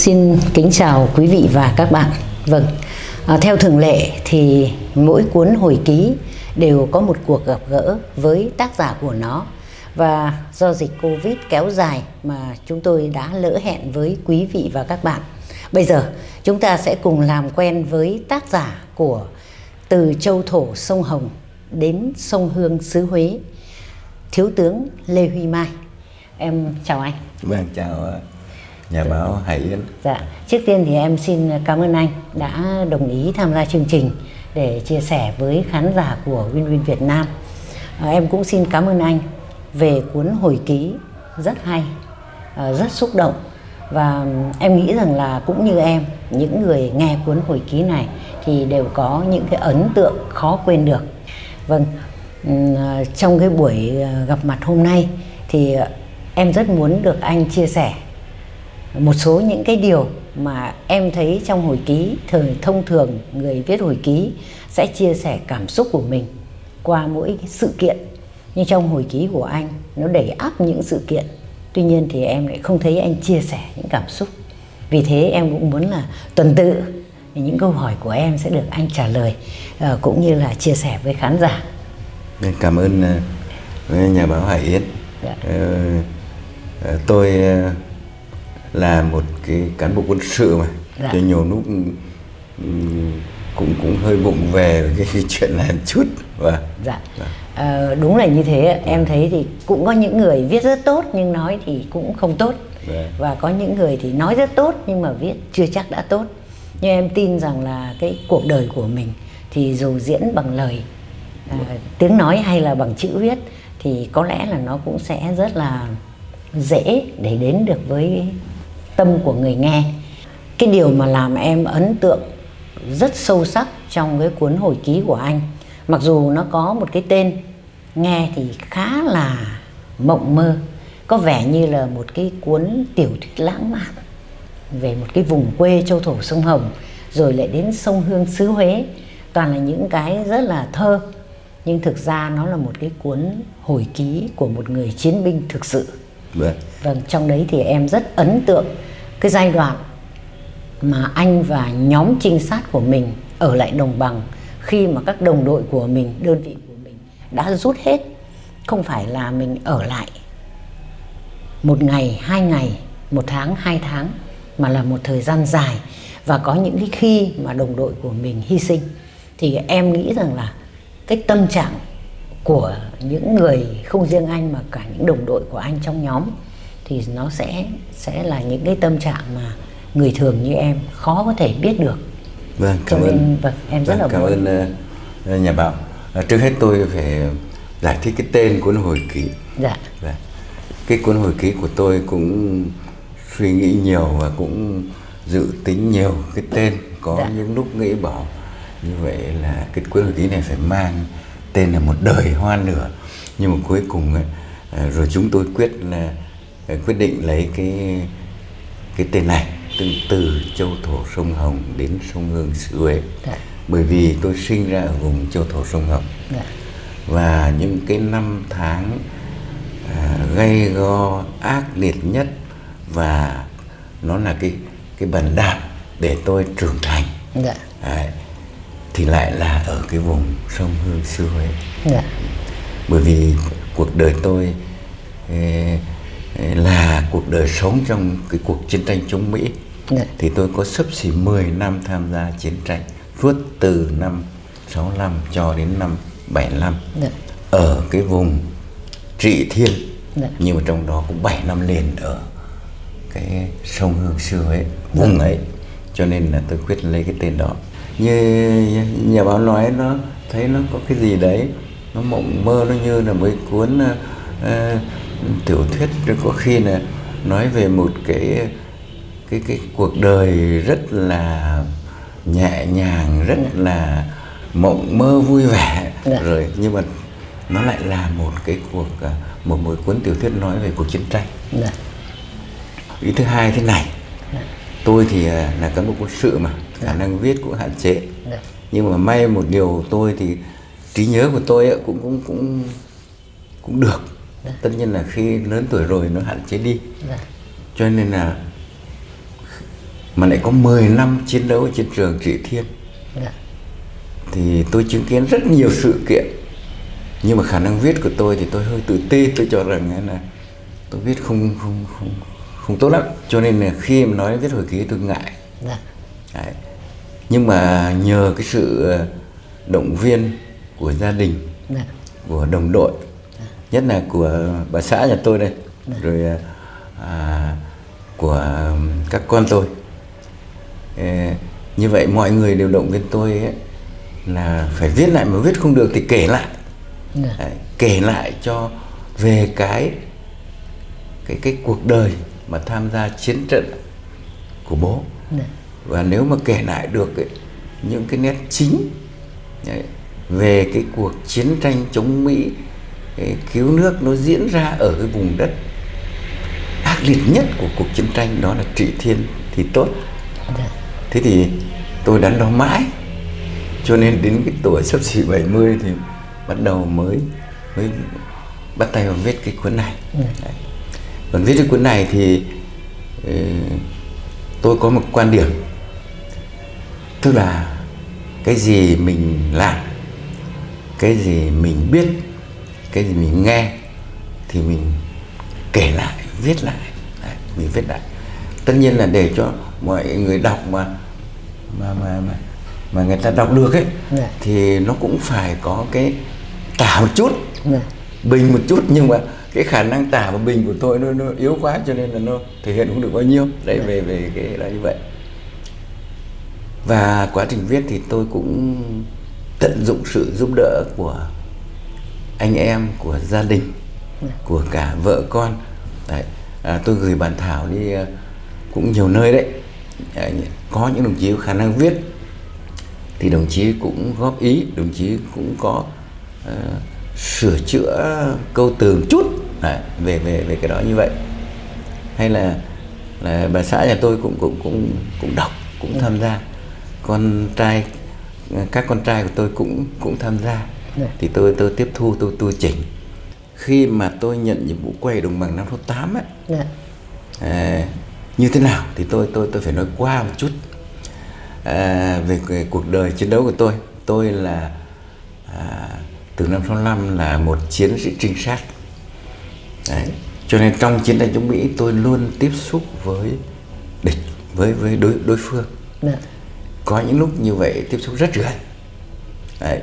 Xin kính chào quý vị và các bạn. Vâng, à, theo thường lệ thì mỗi cuốn hồi ký đều có một cuộc gặp gỡ với tác giả của nó và do dịch Covid kéo dài mà chúng tôi đã lỡ hẹn với quý vị và các bạn. Bây giờ chúng ta sẽ cùng làm quen với tác giả của Từ Châu Thổ Sông Hồng đến Sông Hương xứ Huế, Thiếu tướng Lê Huy Mai. Em chào anh. Vâng, chào nhà báo Hải Yến. Dạ, trước tiên thì em xin cảm ơn anh đã đồng ý tham gia chương trình để chia sẻ với khán giả của Win Win Việt Nam. À, em cũng xin cảm ơn anh về cuốn hồi ký rất hay, à, rất xúc động và em nghĩ rằng là cũng như em, những người nghe cuốn hồi ký này thì đều có những cái ấn tượng khó quên được. Vâng, à, trong cái buổi gặp mặt hôm nay thì em rất muốn được anh chia sẻ một số những cái điều mà em thấy trong hồi ký thường thông thường người viết hồi ký sẽ chia sẻ cảm xúc của mình qua mỗi cái sự kiện. Nhưng trong hồi ký của anh nó đẩy áp những sự kiện. Tuy nhiên thì em lại không thấy anh chia sẻ những cảm xúc. Vì thế em cũng muốn là tuần tự những câu hỏi của em sẽ được anh trả lời uh, cũng như là chia sẻ với khán giả. Cảm ơn uh, nhà báo Hải Yến. Dạ. uh, tôi là một cái cán bộ quân sự mà. Dạ. cho nhiều lúc cũng cũng hơi bụng về cái, cái chuyện này một chút. Và dạ, dạ. À, đúng là như thế em thấy thì cũng có những người viết rất tốt nhưng nói thì cũng không tốt. Dạ. và có những người thì nói rất tốt nhưng mà viết chưa chắc đã tốt. Nhưng em tin rằng là cái cuộc đời của mình thì dù diễn bằng lời à, tiếng nói hay là bằng chữ viết thì có lẽ là nó cũng sẽ rất là dễ để đến được với tâm của người nghe. Cái điều mà làm em ấn tượng rất sâu sắc trong cái cuốn hồi ký của anh. Mặc dù nó có một cái tên nghe thì khá là mộng mơ có vẻ như là một cái cuốn tiểu thuyết lãng mạn về một cái vùng quê châu thổ sông Hồng rồi lại đến sông Hương xứ Huế. Toàn là những cái rất là thơ nhưng thực ra nó là một cái cuốn hồi ký của một người chiến binh thực sự. Vâng, vâng trong đấy thì em rất ấn tượng cái giai đoạn mà anh và nhóm trinh sát của mình ở lại đồng bằng khi mà các đồng đội của mình, đơn vị của mình đã rút hết. Không phải là mình ở lại một ngày, hai ngày, một tháng, hai tháng mà là một thời gian dài và có những cái khi mà đồng đội của mình hy sinh thì em nghĩ rằng là cái tâm trạng của những người không riêng anh mà cả những đồng đội của anh trong nhóm thì nó sẽ sẽ là những cái tâm trạng mà người thường như em khó có thể biết được. Vâng cảm ơn. vâng em rất vâng, là cảm ơn uh, nhà báo uh, trước hết tôi phải giải thích cái tên cuốn hồi ký. Dạ. Vâng. cái cuốn hồi ký của tôi cũng suy nghĩ nhiều và cũng dự tính nhiều cái tên. Có dạ. những lúc nghĩ bảo như vậy là cái cuốn hồi ký này phải mang tên là một đời hoa lửa nhưng mà cuối cùng ấy, uh, rồi chúng tôi quyết là quyết định lấy cái cái tên này từ từ châu thổ sông Hồng đến sông Hương xứ Huế dạ. bởi vì tôi sinh ra ở vùng châu thổ sông Hồng dạ. và những cái năm tháng à, gây go ác liệt nhất và nó là cái cái bàn đạp để tôi trưởng thành dạ. à, thì lại là ở cái vùng sông Hương xứ Huế dạ. bởi vì cuộc đời tôi eh, là cuộc đời sống trong cái cuộc chiến tranh chống Mỹ Đấy. Dạ. thì tôi có sấp xỉ 10 năm tham gia chiến tranh suốt từ năm 65 cho đến năm 75 Đấy. Dạ. ở cái vùng Trị Thiên Đấy. Dạ. nhưng mà trong đó cũng 7 năm liền ở cái sông Hương xưa ấy vùng ấy cho nên là tôi quyết lấy cái tên đó như nhà báo nói nó thấy nó có cái gì đấy nó mộng mơ nó như là mấy cuốn uh, tiểu thuyết có khi là nói về một cái cái cái cuộc đời rất là nhẹ nhàng rất ừ. là mộng mơ vui vẻ dạ. rồi nhưng mà nó lại là một cái cuộc à, một một cuốn tiểu thuyết nói về cuộc chiến tranh dạ. ý thứ hai thế này dạ. tôi thì à, là cán bộ quân sự mà dạ. khả năng viết cũng hạn chế dạ. nhưng mà may một điều tôi thì trí nhớ của tôi cũng cũng cũng cũng được Dạ. tất nhiên là khi lớn tuổi rồi nó hạn chế đi dạ. cho nên là mà lại có 10 năm chiến đấu ở trên trường trị thiên dạ. thì tôi chứng kiến rất nhiều sự kiện nhưng mà khả năng viết của tôi thì tôi hơi tự ti tôi cho rằng là tôi viết không không không không tốt lắm cho nên là khi mà nói viết hồi ký tôi ngại dạ. Đấy. nhưng mà nhờ cái sự ờ, động viên của gia đình Dạ. của đồng đội nhất là của bà xã nhà tôi đây rồi à, à, của các con tôi Ê, như vậy mọi người đều động viên tôi ấy, là phải viết lại mà viết không được thì kể lại Dạ. Đấy, kể lại cho về cái cái cái cuộc đời mà tham gia chiến trận của bố Dạ. và nếu mà kể lại được ấy, những cái nét chính đấy, về cái cuộc chiến tranh chống Mỹ cứu nước nó diễn ra ở cái vùng đất ác liệt nhất của cuộc chiến tranh đó là Trị Thiên thì tốt Dạ. thế thì tôi đắn đo mãi cho nên đến cái tuổi sắp xỉ 70 thì bắt đầu mới mới bắt tay vào viết cái cuốn này Đấy. còn viết cái cuốn này thì ờ, tôi có một quan điểm tức là cái gì mình làm cái gì mình biết cái gì mình nghe thì mình kể lại viết lại. Đấy, mình viết lại. Tất nhiên là để cho mọi người đọc mà mà mà mà, mà người ta đọc được ấy Dạ. thì nó cũng phải có cái tả một chút. Dạ. bình một chút nhưng mà cái khả năng tả và bình của tôi nó, nó yếu quá cho nên là nó thể hiện không được bao nhiêu. Đấy về về cái là như vậy. Và quá trình viết thì tôi cũng tận dụng sự giúp đỡ của anh em của gia đình của cả vợ con. Đấy à, tôi gửi bản thảo đi à, cũng nhiều nơi đấy. À, có những đồng chí có khả năng viết thì đồng chí cũng góp ý đồng chí cũng có ờ, sửa chữa câu từ một chút. Đấy, về về về cái đó như vậy. Hay là là bà xã nhà tôi cũng cũng cũng cũng đọc cũng tham gia. Con trai các con trai của tôi cũng cũng tham gia. Dạ. Thì tôi tôi tiếp thu tôi tu chỉnh khi mà tôi nhận nhiệm vụ quay đồng bằng năm số 8 ấy Dạ. à, như thế nào thì tôi tôi tôi phải nói qua một chút à, về cái cuộc đời chiến đấu của tôi tôi là à, từ năm 65 là một chiến sĩ trinh sát Đấy. cho nên trong chiến tranh chống Mỹ tôi luôn tiếp xúc với địch với với đối đối phương Dạ. có những lúc như vậy tiếp xúc rất gần Đấy.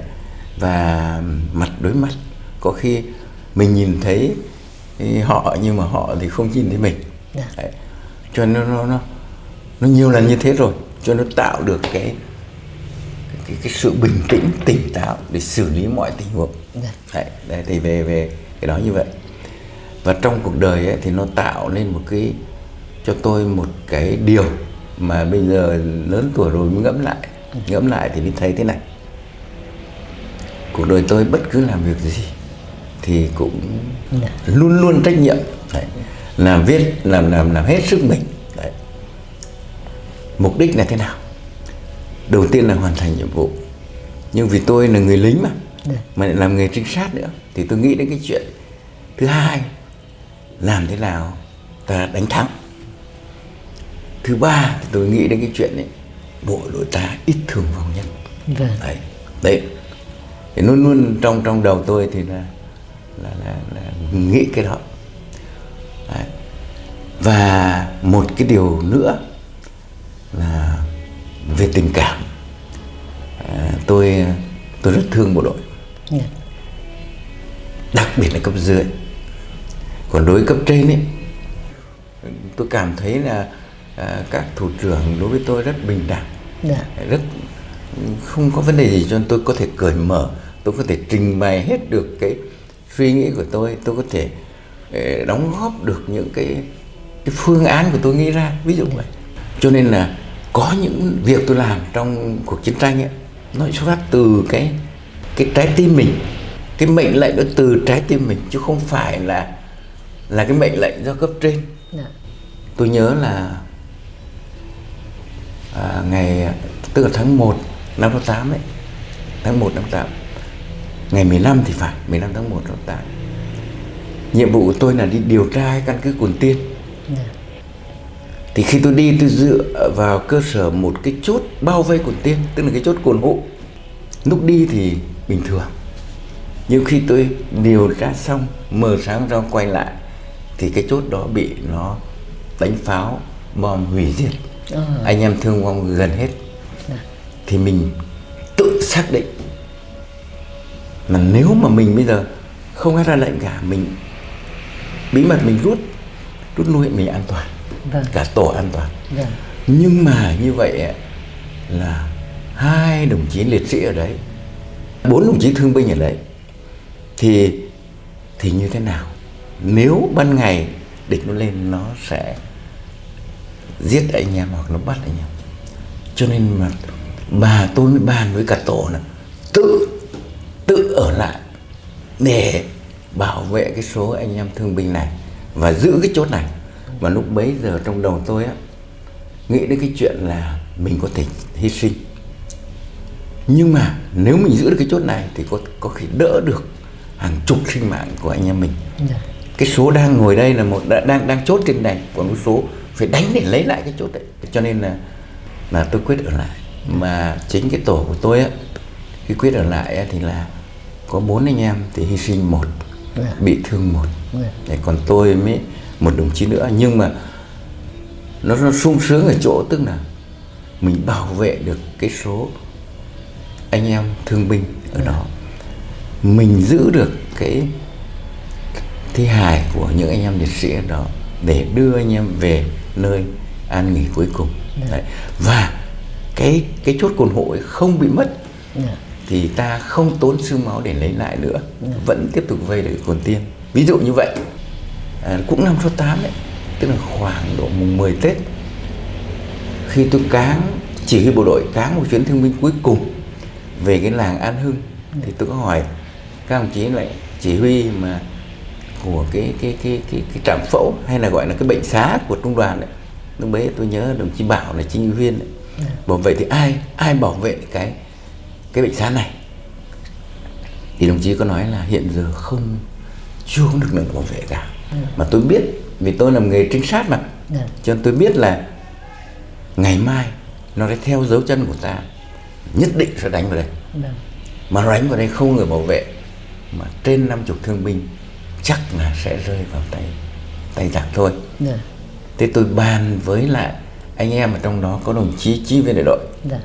Và mặt đối mặt. Có khi mình nhìn thấy họ nhưng mà họ thì không nhìn thấy mình. Dạ. Đấy. cho nên nó, nó nó nó nhiều lần như thế rồi cho nó tạo được cái cái, cái sự bình tĩnh tỉnh táo để xử lý mọi tình huống. Dạ. Đấy, đấy, thì về về cái đó như vậy. Và trong cuộc đời ấy, thì nó tạo nên một cái cho tôi một cái điều mà bây giờ lớn tuổi rồi mới ngẫm lại. Ngẫm lại thì mới thấy thế này cuộc đời tôi bất cứ làm việc gì thì cũng Dạ. luôn luôn trách nhiệm đấy. làm viết làm làm làm hết sức mình đấy. mục đích là thế nào đầu tiên là hoàn thành nhiệm vụ nhưng vì tôi là người lính mà Dạ. mà lại làm nghề trinh sát nữa thì tôi nghĩ đến cái chuyện thứ hai làm thế nào ta đánh thắng thứ ba tôi nghĩ đến cái chuyện ấy bộ đội ta ít thương vong nhất Vâng. đấy đấy thì luôn luôn trong trong đầu tôi thì là là là, là nghĩ cái đó đấy. và một cái điều nữa là về tình cảm à, tôi tôi rất thương bộ đội Dạ. đặc biệt là cấp dưới còn đối với cấp trên ấy tôi cảm thấy là à, các thủ trưởng đối với tôi rất bình đẳng Dạ. rất không có vấn đề gì cho nên tôi có thể cởi mở tôi có thể trình bày hết được cái suy nghĩ của tôi. Tôi có thể ờ, đóng góp được những cái cái phương án của tôi nghĩ ra ví dụ vậy. Cho nên là có những việc tôi làm trong cuộc chiến tranh ấy nó xuất phát từ cái cái trái tim mình. Cái mệnh lệnh nó từ trái tim mình chứ không phải là là cái mệnh lệnh do cấp trên. Dạ. tôi nhớ là à, ngày tức là tháng 1 năm 68 ấy tháng 1 năm 8 ngày 15 thì phải 15 tháng 1 năm 8 nhiệm vụ của tôi là đi điều tra căn cứ Cồn Tiên Dạ. thì khi tôi đi tôi dựa vào cơ sở một cái chốt bao vây cồn tiên tức là cái chốt cồn hộ lúc đi thì bình thường. Nhưng khi tôi điều tra xong mờ sáng ra quay lại thì cái chốt đó bị nó đánh pháo bom hủy diệt. Ờ. anh em thương vong gần hết. Thì mình tự xác định mà nếu mà mình bây giờ không ai ra lệnh cả mình bí mật mình rút rút lui mình an toàn Vâng. cả tổ an toàn Vâng. nhưng mà như vậy là hai đồng chí liệt sĩ ở đấy bốn đồng chí thương binh ở đấy thì thì như thế nào nếu ban ngày địch nó lên nó sẽ giết anh em hoặc nó bắt anh em cho nên mà bà tôi mới bàn với cả tổ là tự tự ở lại để bảo vệ cái số anh em thương binh này và giữ cái chốt này. Và lúc bấy giờ trong đầu tôi á nghĩ đến cái chuyện là mình có thể hy sinh. Nhưng mà nếu mình giữ được cái chốt này thì có có khi đỡ được hàng chục sinh mạng của anh em mình. Dạ. cái số đang ngồi đây là một đang đang chốt trên này còn cái số phải đánh để lấy lại cái chốt đấy. Cho nên là là tôi quyết ở lại. Mà chính cái tổ của tôi á khi quyết ở lại á, thì là có bốn anh em thì hy sinh một Dạ. bị thương một Dạ. Đấy, còn tôi mới một đồng chí nữa nhưng mà nó, nó sung sướng ở chỗ tức là mình bảo vệ được cái số anh em thương binh ở đó mình giữ được cái thi hài của những anh em liệt sĩ ở đó để đưa anh em về nơi an nghỉ cuối cùng Đấy. và cái cái chốt cồn hộ ấy không bị mất Dạ. Thì ta không tốn xương máu để lấy lại nữa vẫn tiếp tục vây được cồn tiên. Ví dụ như vậy à, cũng năm số 8 đấy tức là khoảng độ mùng 10 Tết khi tôi cáng chỉ huy bộ đội cáng một chuyến thương binh cuối cùng về cái làng An Hưng thì tôi có hỏi các đồng chí lại chỉ huy mà của cái cái cái cái cái trạm phẫu hay là gọi là cái bệnh xá của trung đoàn đấy. Lúc đấy tôi nhớ đồng chí bảo là chính viên đấy. bảo vệ thì ai ai bảo vệ cái cái bệnh xá này thì đồng chí có nói là hiện giờ không chưa có lực lượng bảo vệ cả mà tôi biết vì tôi làm nghề trinh sát mà Dạ. cho nên tôi biết là ngày mai nó sẽ theo dấu chân của ta nhất định sẽ đánh vào đây Vâng. mà đánh vào đây không người bảo vệ mà trên năm chục thương binh chắc là sẽ rơi vào tay tay giặc thôi Dạ. thế tôi bàn với lại anh em ở trong đó có đồng chí chi viên đại đội Dạ.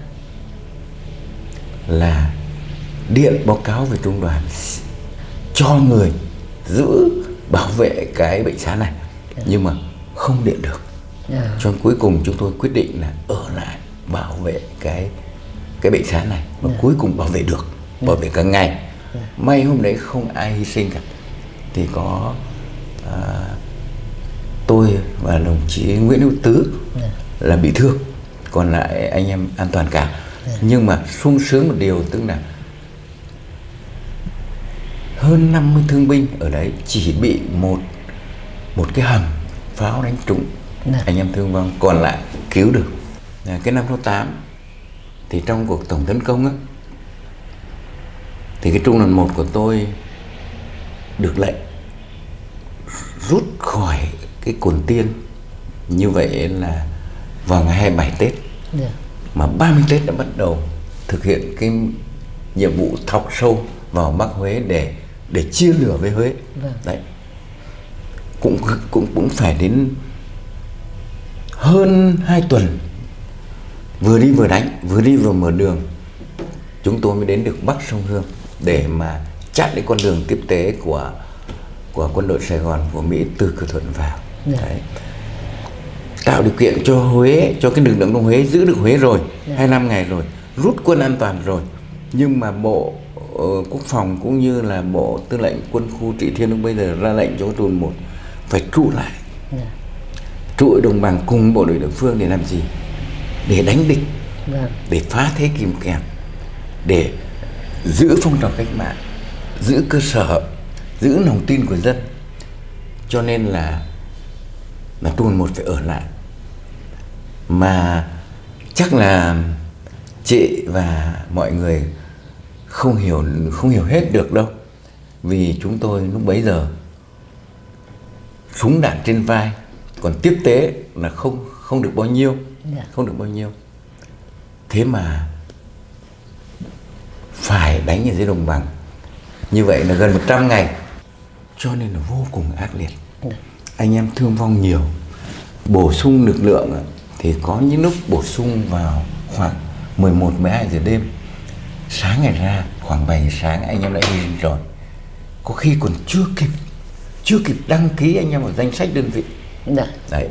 Là điện báo cáo về trung đoàn cho người giữ bảo vệ cái bệnh xá này. Nhưng mà không điện được. Dạ. cho nên cuối cùng chúng tôi quyết định là ở lại bảo vệ cái cái bệnh xá này và cuối cùng bảo vệ được bảo vệ cả ngày may hôm đấy không ai hy sinh cả. Thì có à, tôi và đồng chí Nguyễn Hữu Tứ là bị thương còn lại anh em an toàn cả nhưng mà sung sướng một điều tức là hơn 50 thương binh ở đấy chỉ bị một một cái hầm pháo đánh trúng Dạ. anh em thương vong còn lại cứu được à, cái năm số 8 thì trong cuộc tổng tấn công á thì cái trung đoàn một của tôi được lệnh rút khỏi cái cồn tiên như vậy là vào ngày 27 Tết Dạ. Mà 30 Tết đã bắt đầu thực hiện cái nhiệm vụ thọc sâu vào Bắc Huế để để chia lửa với Huế. Vâng. Đấy. Cũng cũng cũng phải đến hơn 2 tuần vừa đi vừa đánh, vừa đi vừa mở đường. Chúng tôi mới đến được Bắc sông Hương để mà chặn cái con đường tiếp tế của của quân đội Sài Gòn của Mỹ từ cửa thuận vào. Dạ. Đấy tạo điều kiện cho Huế cho cái lực lượng trong Huế giữ được Huế rồi Dạ. 25 ngày rồi rút quân an toàn rồi. Nhưng mà bộ ờ, quốc phòng cũng như là bộ tư lệnh quân khu trị thiên lúc bây giờ ra lệnh cho trung một phải trụ lại. Dạ. trụ đồng bằng cùng bộ đội địa phương để làm gì? Để đánh địch. Vâng. để phá thế kìm kẹp. Để giữ phong trào cách mạng giữ cơ sở giữ lòng tin của dân. Cho nên là là trung một phải ở lại mà chắc là chị và mọi người không hiểu không hiểu hết được đâu. Vì chúng tôi lúc bấy giờ súng đạn trên vai còn tiếp tế là không không được bao nhiêu Dạ. không được bao nhiêu. Thế mà phải đánh ở dưới đồng bằng. Như vậy là gần 100 ngày cho nên là vô cùng ác liệt. Dạ. anh em thương vong nhiều bổ sung lực lượng thì có những lúc bổ sung vào khoảng 11 12 giờ đêm. Sáng ngày ra khoảng 7 giờ sáng anh em đã sinh rồi. Có khi còn chưa kịp chưa kịp đăng ký anh em vào danh sách đơn vị. Dạ. đấy.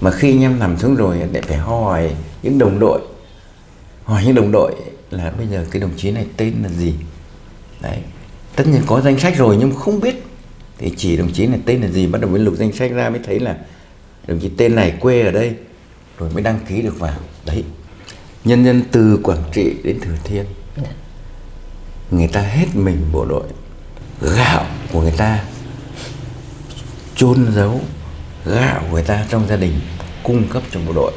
Mà khi anh em nằm xuống rồi lại phải hỏi những đồng đội. Hỏi những đồng đội là bây giờ cái đồng chí này tên là gì? Đấy. Tất nhiên có danh sách rồi nhưng không biết. Thì chỉ đồng chí này tên là gì bắt đầu mới lục danh sách ra mới thấy là đồng chí tên này quê ở đây rồi mới đăng ký được vào. Đấy nhân dân từ quảng trị đến thừa thiên Dạ. người ta hết mình bộ đội. Gạo của người ta chôn giấu gạo của người ta trong gia đình cung cấp cho bộ đội.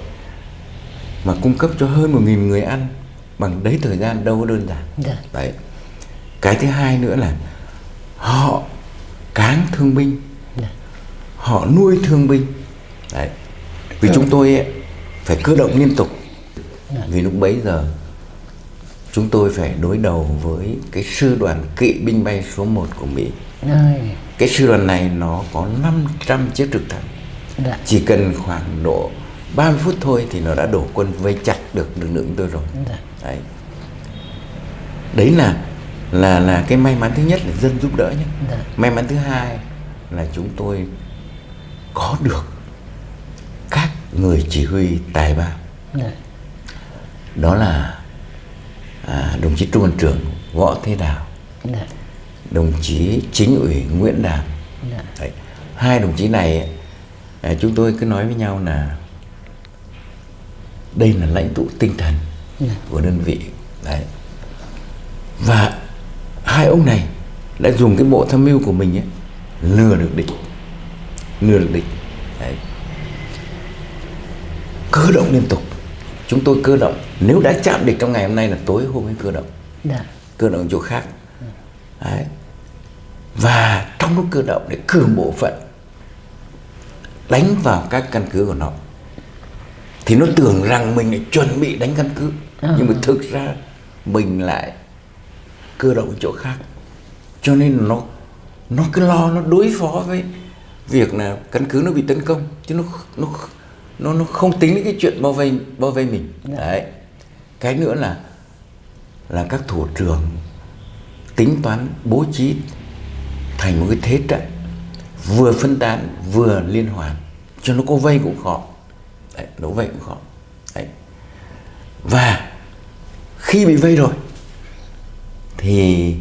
Mà cung cấp cho hơn một nghìn người ăn bằng đấy thời gian đâu có đơn giản. Dạ. đấy. Cái thứ hai nữa là họ cáng thương binh. Dạ. họ nuôi thương binh. Đấy. Vì chúng tôi ấy, phải cơ động liên tục. Vì lúc bấy giờ chúng tôi phải đối đầu với cái sư đoàn kỵ binh bay số 1 của Mỹ. Cái sư đoàn này nó có 500 chiếc trực thăng. Dạ. chỉ cần khoảng độ 30 phút thôi thì nó đã đổ quân vây chặt được lực lượng tôi rồi. Dạ. đấy. Đấy là là là cái may mắn thứ nhất là dân giúp đỡ nhé. Dạ. may mắn thứ hai là chúng tôi có được người chỉ huy tài ba Dạ. đó là à, đồng chí trung đoàn trưởng võ thế đào Dạ. đồng chí chính ủy nguyễn đàm Dạ. Đấy. hai đồng chí này à, chúng tôi cứ nói với nhau là đây là lãnh tụ tinh thần của đơn vị đấy và hai ông này đã dùng cái bộ tham mưu của mình ấy, lừa được địch lừa được địch đấy. Cơ động liên tục. Chúng tôi cơ động. Nếu đã chạm địch trong ngày hôm nay là tối hôm ấy cơ động. Dạ. cơ động chỗ khác. Đấy. và trong lúc cơ động để cử bộ phận đánh vào các căn cứ của nó thì nó tưởng rằng mình lại chuẩn bị đánh căn cứ. Nhưng mà thực ra mình lại cơ động chỗ khác. Cho nên nó nó cứ lo nó đối phó với việc là căn cứ nó bị tấn công. Chứ nó nó nó nó không tính đến cái chuyện bao vây bao vây mình. Đấy. Cái nữa là là các thủ trưởng tính toán bố trí thành một cái thế trận vừa phân tán vừa liên hoàn. Cho nó có vây cũng khó. Đấy, nó vây cũng khó. Đấy. và khi bị vây rồi thì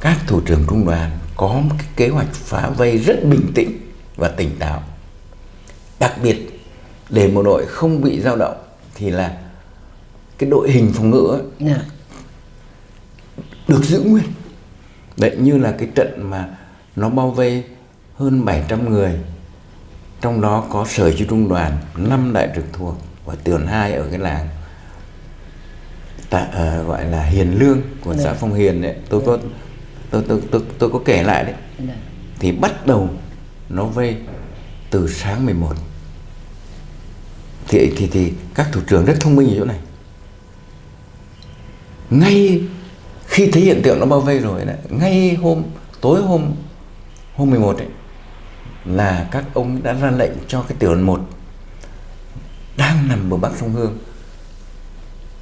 các thủ trưởng trung đoàn có một cái kế hoạch phá vây rất bình tĩnh và tỉnh táo đặc biệt để bộ đội không bị dao động thì là cái đội hình phòng ngự ấy, Dạ. được giữ nguyên. Đấy như là cái trận mà nó bao vây hơn 700 người trong đó có sở chỉ trung đoàn năm đại trực thuộc và tường hai ở cái làng. Tại ờ, gọi là Hiền Lương của xã Phong Hiền đấy tôi có tôi tôi tôi, tôi có kể lại đấy. Dạ. thì bắt đầu nó vây từ sáng 11 thì thì thì các thủ trưởng rất thông minh ở chỗ này. Ngay khi thấy hiện tượng nó bao vây rồi đấy, ngay hôm tối hôm hôm 11 ấy là các ông đã ra lệnh cho cái tiểu đoàn 1 đang nằm bờ bắc sông Hương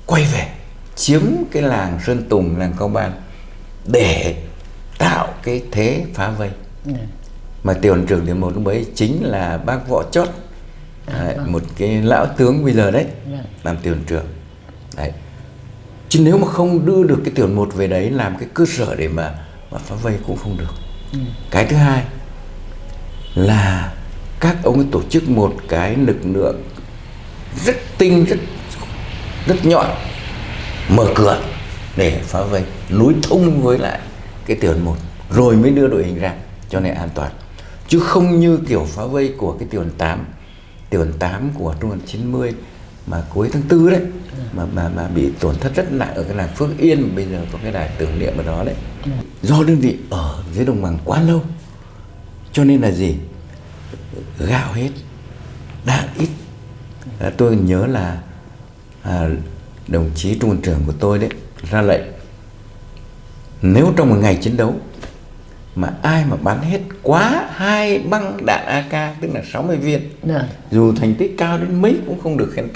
quay về chiếm cái làng Sơn Tùng, làng Cao Ban để tạo cái thế phá vây. Dạ. mà tiểu đoàn trưởng tiểu một lúc ấy chính là bác võ chót đấy, một cái lão tướng bây giờ đấy Vâng. làm tiểu trưởng. Đấy. Chứ nếu mà không đưa được cái tiểu một về đấy làm cái cơ sở để mà mà phá vây cũng không được. Cái thứ hai là các ông ấy tổ chức một cái lực lượng rất tinh rất rất nhọn mở cửa để phá vây nối thông với lại cái tiểu một rồi mới đưa đội hình ra cho nên an toàn. Chứ không như kiểu phá vây của cái tiểu đoàn 8 tiểu đoàn 8 của trung đoàn 90 mà cuối tháng tư đấy mà mà mà bị tổn thất rất nặng ở cái làng Phước Yên mà bây giờ có cái đài tưởng niệm ở đó đấy. Do đơn vị ở dưới đồng bằng quá lâu cho nên là gì? Gạo hết đạn ít. À, tôi nhớ là à, đồng chí trung quân trưởng của tôi đấy ra lệnh nếu trong một ngày chiến đấu mà ai mà bắn hết quá hai băng đạn AK tức là 60 viên Được. dù thành tích cao đến mấy cũng không được khen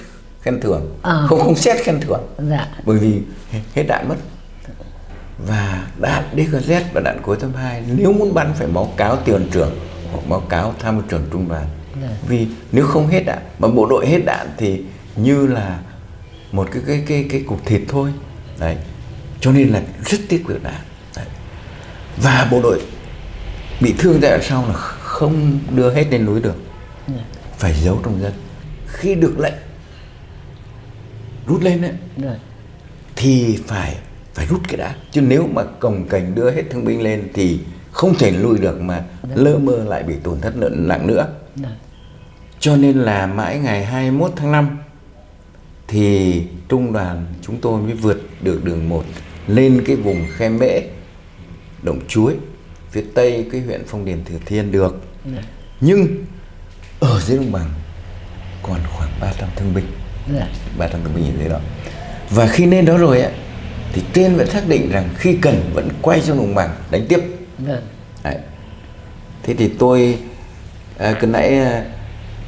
khen thưởng À. không không xét khen thưởng Dạ. bởi vì hết đạn mất và đạn DKZ và đạn cối 82 nếu muốn bắn phải báo cáo tiền trưởng hoặc báo cáo tham mưu trưởng trung đoàn Dạ. vì nếu không hết đạn mà bộ đội hết đạn thì như là một cái cái cái cái cục thịt thôi đấy cho nên là rất tiết kiệm đạn. Và bộ đội bị thương đoạn sau là không đưa hết lên núi được. Phải giấu trong dân. Khi được lệnh rút lên đấy Được. thì phải phải rút cái đã. Chứ nếu mà cồng cành đưa hết thương binh lên thì không thể lui được mà lơ mơ lại bị tổn thất nặng nặng nữa. Được. cho nên là mãi ngày 21 tháng 5 thì trung đoàn chúng tôi mới vượt được đường 1 lên cái vùng khe mễ động chuối phía tây cái huyện phong điền thừa thiên được. Nhưng ở dưới đồng bằng còn khoảng 300 thương binh. Dạ. 300 thương binh ở dưới đó. Và khi lên đó rồi á thì trên vẫn xác định rằng khi cần vẫn quay xuống đồng bằng đánh tiếp. Được. Đấy. Thế thì tôi à, cứ nãy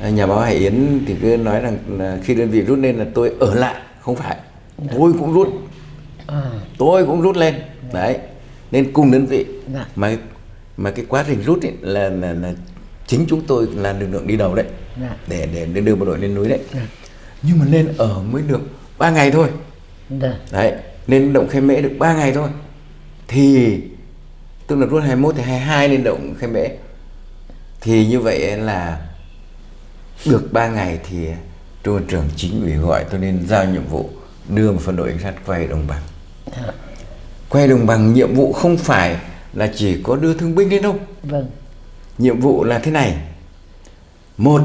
à, nhà báo Hải Yến thì cứ nói rằng là khi đơn vị rút lên là tôi ở lại không phải. Tôi cũng rút. À. tôi cũng rút lên. Đấy nên cùng đơn vị Dạ. mà mà cái quá trình rút ấy là, là là chính chúng tôi là lực lượng đi đầu đấy Dạ. để để đưa bộ đội lên núi đấy nhưng mà lên ở mới được 3 ngày thôi Được. đấy lên động khe mễ được 3 ngày thôi thì tức là rút 21 thì 22 lên động khe mễ thì như vậy là được 3 ngày thì trung trưởng chính ủy gọi tôi nên giao nhiệm vụ đưa một phân đội cảnh sát quay đồng bằng Dạ. Quay đồng bằng nhiệm vụ không phải là chỉ có đưa thương binh lên đâu Vâng. nhiệm vụ là thế này. Một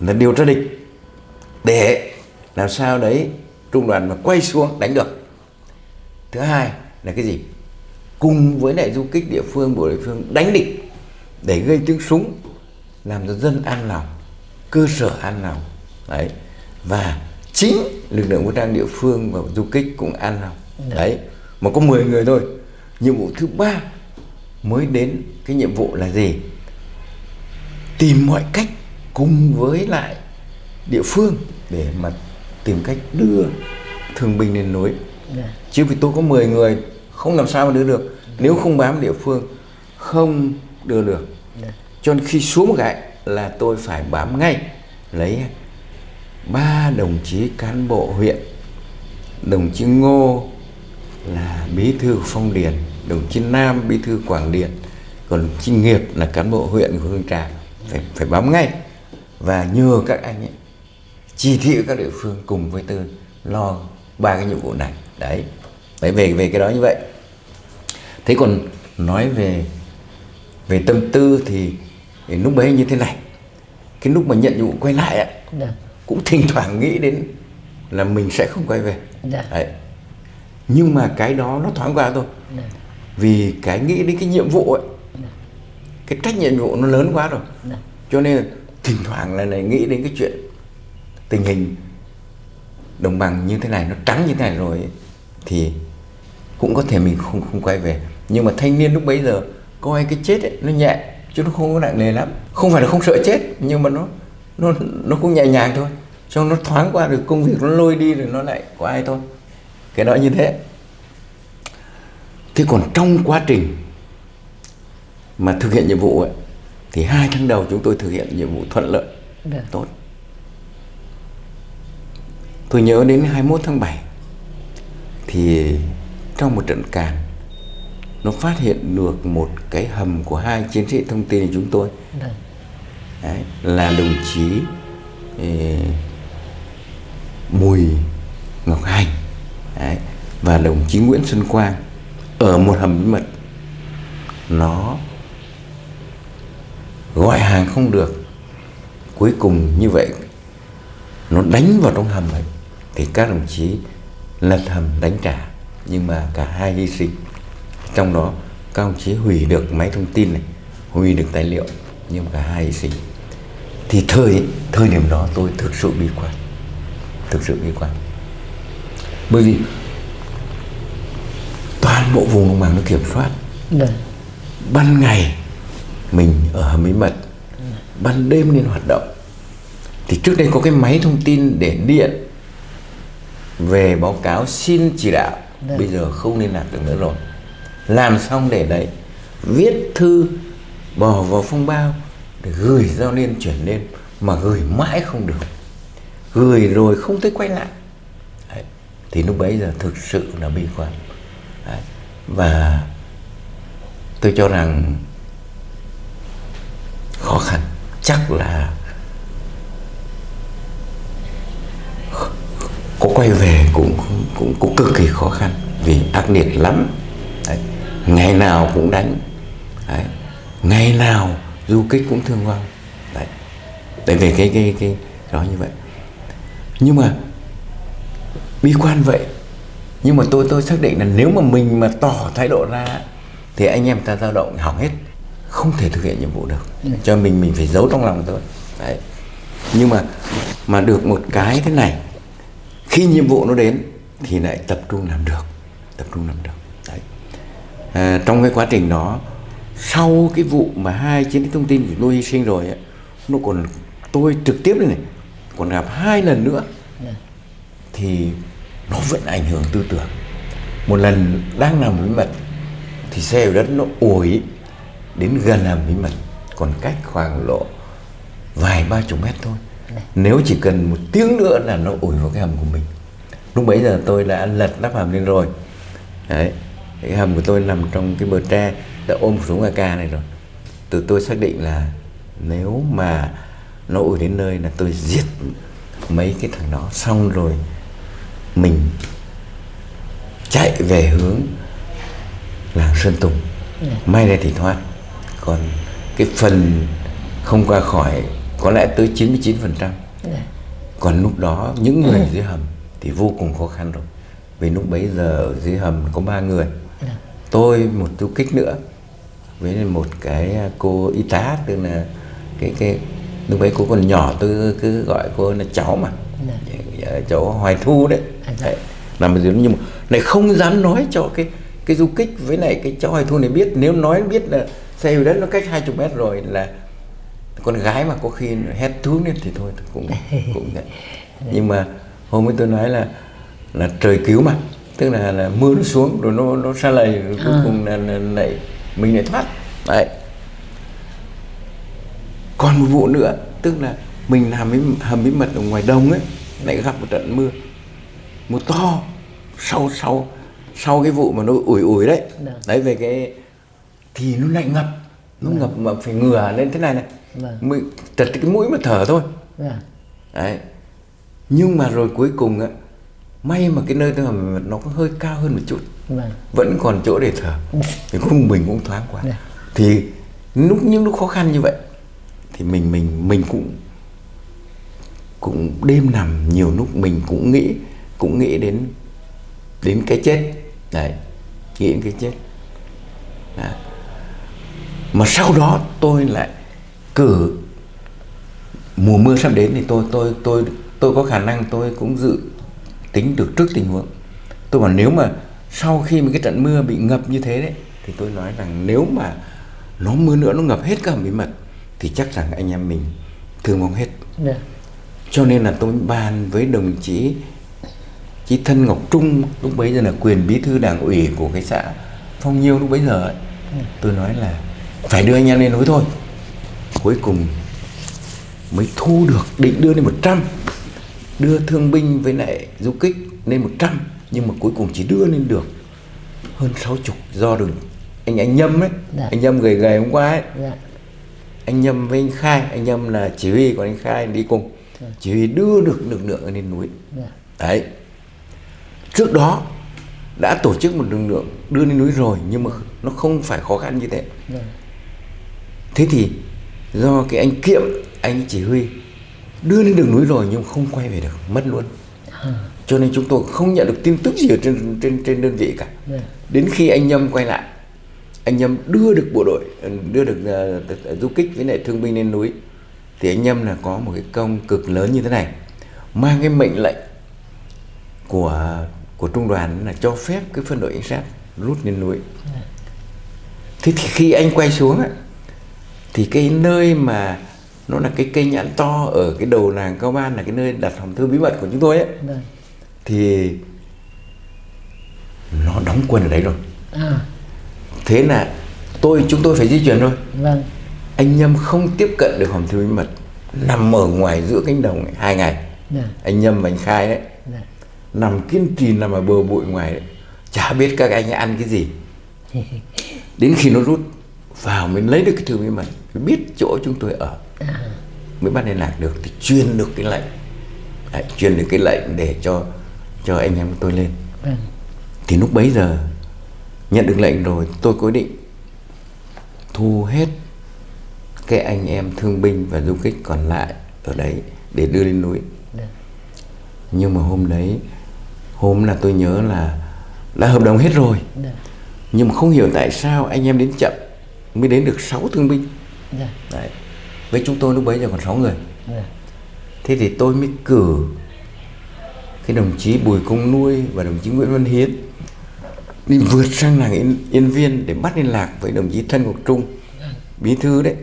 là điều tra địch. Để làm sao đấy trung đoàn mà quay xuống đánh được. Thứ hai là cái gì? Cùng với lại du kích địa phương bộ địa phương đánh địch để gây tiếng súng làm cho dân an lòng cơ sở an lòng. Đấy. Và chính lực lượng vũ trang địa phương và du kích cũng an lòng. Đấy mà có 10 người thôi. Nhiệm vụ thứ ba mới đến cái nhiệm vụ là gì? Tìm mọi cách cùng với lại địa phương để mà tìm cách đưa thương binh lên núi. Dạ. chứ vì tôi có 10 người không làm sao mà đưa được. Nếu không bám địa phương không đưa được. Cho nên khi xuống một cái là tôi phải bám ngay lấy ba đồng chí cán bộ huyện đồng chí Ngô là bí thư Phong Điền đồng chí Nam bí thư Quảng Điền còn đồng chí Nghiệp là cán bộ huyện của Hương Trà phải phải bám ngay và nhờ các anh ấy chỉ thị các địa phương cùng với tôi lo ba cái nhiệm vụ này đấy đấy về về cái đó như vậy thế còn nói về về tâm tư thì, thì lúc bấy như thế này cái lúc mà nhận nhiệm vụ quay lại ạ Được. cũng thỉnh thoảng nghĩ đến là mình sẽ không quay về Dạ. đấy. Nhưng mà cái đó nó thoáng qua thôi. Được. vì cái nghĩ đến cái nhiệm vụ ấy cái trách nhiệm vụ nó lớn quá rồi. Dạ. cho nên thỉnh thoảng là này nghĩ đến cái chuyện tình hình đồng bằng như thế này nó trắng như thế này rồi ấy, thì cũng có thể mình không không quay về. Nhưng mà thanh niên lúc bấy giờ coi cái chết ấy, nó nhẹ chứ nó không có nặng nề lắm. Không phải là không sợ chết nhưng mà nó nó nó cũng nhẹ nhàng thôi. Cho nó thoáng qua được công việc nó lôi đi rồi nó lại có ai thôi cái đó như thế thế còn trong quá trình mà thực hiện nhiệm vụ ấy, thì hai tháng đầu chúng tôi thực hiện nhiệm vụ thuận lợi Được. tốt tôi nhớ đến 21 tháng 7 thì trong một trận càn nó phát hiện được một cái hầm của hai chiến sĩ thông tin của chúng tôi Được. Đấy, là đồng chí eh, Bùi Ngọc Hành Đấy, và đồng chí Nguyễn Xuân Quang ở một hầm bí mật nó gọi hàng không được. Cuối cùng như vậy nó đánh vào trong hầm ấy. Thì các đồng chí lật hầm đánh trả nhưng mà cả hai hy sinh. Trong đó các đồng chí hủy được máy thông tin này hủy được tài liệu nhưng mà cả hai hy sinh. Thì thời thời điểm đó tôi thực sự bi quan thực sự bi quan bởi vì toàn bộ vùng đồng bằng nó kiểm soát Được. ban ngày mình ở hầm bí mật ban đêm nên hoạt động thì trước đây có cái máy thông tin để điện về báo cáo xin chỉ đạo Được. bây giờ không liên lạc được nữa rồi làm xong để đấy viết thư bỏ vào phong bao để gửi giao liên chuyển lên mà gửi mãi không được gửi rồi không thấy quay lại đấy thì lúc bấy giờ thực sự là bi quan đấy. và tôi cho rằng khó khăn, chắc là có quay về cũng cũng cũng cực kỳ khó khăn vì ác liệt lắm đấy. ngày nào cũng đánh đấy. ngày nào du kích cũng thương vong đấy đấy, về cái cái cái đó như vậy nhưng mà bi quan vậy. Nhưng mà tôi tôi xác định là nếu mà mình mà tỏ thái độ ra thì anh em ta dao động hỏng hết không thể thực hiện nhiệm vụ được. Cho mình mình phải giấu trong lòng thôi đấy. Nhưng mà mà được một cái thế này khi nhiệm vụ nó đến thì lại tập trung làm được tập trung làm được. Đấy. À, trong cái quá trình đó sau cái vụ mà hai chiến sĩ thông tin của tôi hy sinh rồi ấy, nó còn tôi trực tiếp đây này còn gặp hai lần nữa thì nó vẫn ảnh hưởng tư tưởng. Một lần đang làm bí mật thì xe ở đất nó ủi đến gần làm bí mật còn cách khoảng lộ vài ba chục mét thôi. Nếu chỉ cần một tiếng nữa là nó ủi vào cái hầm của mình. Lúc bấy giờ tôi đã lật nắp hầm lên rồi. Đấy cái hầm của tôi nằm trong cái bờ tre đã ôm một súng AK này rồi. Từ tôi xác định là nếu mà nó ủi đến nơi là tôi giết mấy cái thằng đó. Xong rồi mình chạy về hướng làng Sơn Tùng. May ra thì thoát. Còn cái phần không qua khỏi có lẽ tới 99% còn lúc đó những người dưới hầm thì vô cùng khó khăn rồi. Vì lúc bấy giờ ở dưới hầm có ba người. Tôi một du kích nữa. Với một cái cô y tá tức là cái cái lúc ấy cô còn nhỏ tôi cứ gọi cô là cháu mà Dạ, cháu hoài thu đấy, đấy. nằm ở dưới nhưng mà lại không dám nói cho cái cái du kích với lại cái cháu hoài thu này biết. Nếu nói biết là xe hồi đất nó cách hai chục mét rồi là con gái mà có khi hét thú lên thì thôi cũng cũng vậy. Nhưng mà hôm ấy tôi nói là là trời cứu mà. Tức là, là mưa nó xuống rồi nó nó xa lầy rồi cuối cùng là, là, là mình lại thoát. Đấy. Còn một vụ nữa tức là mình làm cái hầm bí mật ở ngoài đông ấy lại gặp một trận mưa mưa to sau sau sau cái vụ mà nó ủi ủi đấy Được. đấy về cái thì nó lại ngập nó ngập mà phải ngửa lên thế này này Vâng. mới trật cái mũi mà thở thôi Vâng. đấy nhưng mà rồi cuối cùng á may mà cái nơi tôi hầm nó có hơi cao hơn một chút Vâng. vẫn còn chỗ để thở thì cũng mình cũng thoáng quá Dạ. thì lúc những lúc khó khăn như vậy thì mình mình mình cũng cũng đêm nằm, nhiều lúc mình cũng nghĩ cũng nghĩ đến đến cái chết đấy, nghĩ đến cái chết Đấy. mà sau đó tôi lại cử, mùa mưa sắp đến thì tôi tôi tôi tôi có khả năng tôi cũng dự tính được trước tình huống tôi bảo nếu mà sau khi mà cái trận mưa bị ngập như thế đấy, thì tôi nói rằng nếu mà nó mưa nữa, nó ngập hết cả hầm bí mật thì chắc rằng anh em mình thương vong hết yeah cho nên là tôi bàn với đồng chí chí thân Ngọc Trung lúc bấy giờ là quyền bí thư đảng ủy của cái xã Phong Nhiêu lúc bấy giờ ấy. tôi nói là phải đưa anh em lên núi thôi. Cuối cùng mới thu được định đưa lên 100 đưa thương binh với lại du kích lên 100 nhưng mà cuối cùng chỉ đưa lên được hơn 60 do đường anh anh Nhâm ấy. Dạ. anh Nhâm gầy gầy hôm qua ấy. Dạ. anh Nhâm với anh Khai. Anh Nhâm là chỉ huy còn anh Khai đi cùng chỉ đưa được lực lượng lên núi Dạ. đấy trước đó đã tổ chức một lực lượng đưa lên núi rồi nhưng mà nó không phải khó khăn như thế Vâng. thế thì do cái anh Kiệm anh chỉ huy đưa lên đường núi rồi nhưng không quay về được mất luôn cho nên chúng tôi không nhận được tin tức gì ở trên trên trên đơn vị cả Dạ. đến khi anh Nhâm quay lại anh Nhâm đưa được bộ đội đưa được ờ, du kích với lại thương binh lên núi thì anh Nhâm là có một cái công cực lớn như thế này. Mang cái mệnh lệnh của của trung đoàn là cho phép cái phân đội cảnh sát rút lên núi. Thế thì khi anh quay xuống ấy, thì cái nơi mà nó là cái cây nhãn to ở cái đầu làng cao ban là cái nơi đặt hòm thư bí mật của chúng tôi ấy. Vâng. thì nó đóng quân ở đấy rồi. À, thế là tôi chúng tôi phải di chuyển thôi. Vâng. Anh nhâm không tiếp cận được hòm thư bí mật. Nằm ở ngoài giữa cánh đồng này, hai ngày. Dạ. anh nhâm và anh khai đấy. Dạ. nằm kiên trì nằm ở bờ bụi ngoài đấy. Chả biết các anh ăn cái gì. Đến khi nó rút vào mới lấy được cái thư bí mật. Biết chỗ chúng tôi ở. À, mới bắt liên lạc được. Thì truyền được cái lệnh. Truyền được cái lệnh để cho cho anh em tôi lên. Vâng. thì lúc bấy giờ nhận được lệnh rồi tôi quyết định thu hết cái anh em thương binh và du kích còn lại ở đấy để đưa lên núi Dạ. nhưng mà hôm đấy hôm là tôi nhớ là đã hợp đồng hết rồi Dạ. nhưng mà không hiểu tại sao anh em đến chậm mới đến được 6 thương binh Dạ. đấy với chúng tôi lúc bấy giờ còn 6 người Dạ. thế thì tôi mới cử cái đồng chí Bùi Công Nuôi và đồng chí Nguyễn Văn Hiến đi vượt sang làng Yên, Yên Viên để bắt liên lạc với đồng chí Thân Ngọc Trung bí thư đấy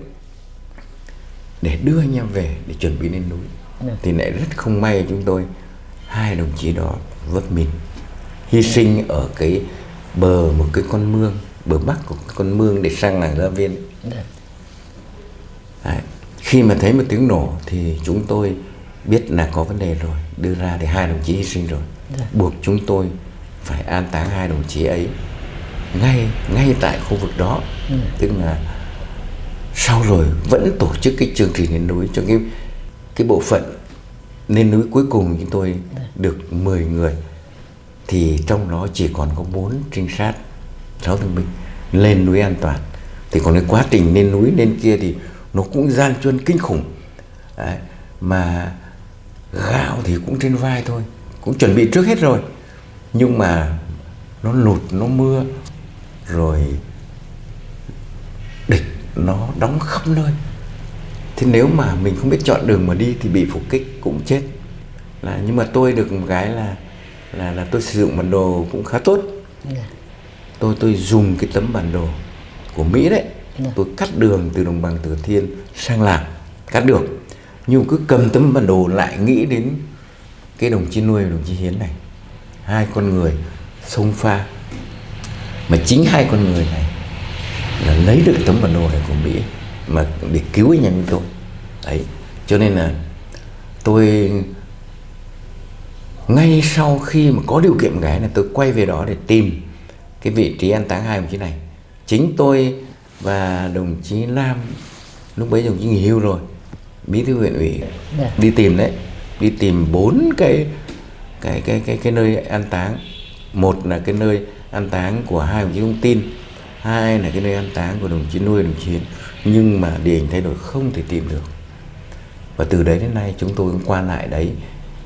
để đưa anh em về để chuẩn bị lên núi Dạ. thì lại rất không may chúng tôi hai đồng chí đó vấp mình hy sinh ở cái bờ một cái con mương bờ bắc của con mương để sang làng Gia Viên Dạ. Đấy. Khi mà thấy một tiếng nổ thì chúng tôi biết là có vấn đề rồi đưa ra thì hai đồng chí hy sinh rồi Dạ. buộc chúng tôi phải an táng hai đồng chí ấy ngay ngay tại khu vực đó tức là sau rồi vẫn tổ chức cái chương trình lên núi cho cái cái bộ phận lên núi cuối cùng chúng tôi được 10 người. Thì trong đó chỉ còn có 4 trinh sát 6 thương binh lên núi an toàn. Thì còn cái quá trình lên núi lên kia thì nó cũng gian truân kinh khủng. Đấy. mà gạo thì cũng trên vai thôi, cũng chuẩn bị trước hết rồi. Nhưng mà nó lụt, nó mưa, rồi nó đóng khắp nơi. Thế nếu mà mình không biết chọn đường mà đi thì bị phục kích cũng chết. Là nhưng mà tôi được một cái là là là tôi sử dụng bản đồ cũng khá tốt. Dạ. tôi tôi dùng cái tấm bản đồ của Mỹ đấy. Dạ. tôi cắt đường từ đồng bằng Thừa Thiên sang làng cắt được nhưng cứ cầm tấm bản đồ lại nghĩ đến cái đồng chí nuôi và đồng chí Hiến này. Hai con người sông pha. Mà chính hai con người này là lấy được tấm bản đồ này của Mỹ mà để cứu anh em tôi đấy cho nên là tôi ngay sau khi mà có điều kiện cái là tôi quay về đó để tìm cái vị trí an táng hai đồng chí này. Chính tôi và đồng chí Lam lúc bấy đồng chí nghỉ hưu rồi bí thư huyện ủy Dạ. đi tìm đấy đi tìm bốn cái cái cái cái cái nơi an táng. Một là cái nơi an táng của hai đồng chí thông tin hai là cái nơi an táng của đồng chí nuôi đồng chí nhưng mà địa hình thay đổi không thể tìm được. Và từ đấy đến nay chúng tôi cũng qua lại đấy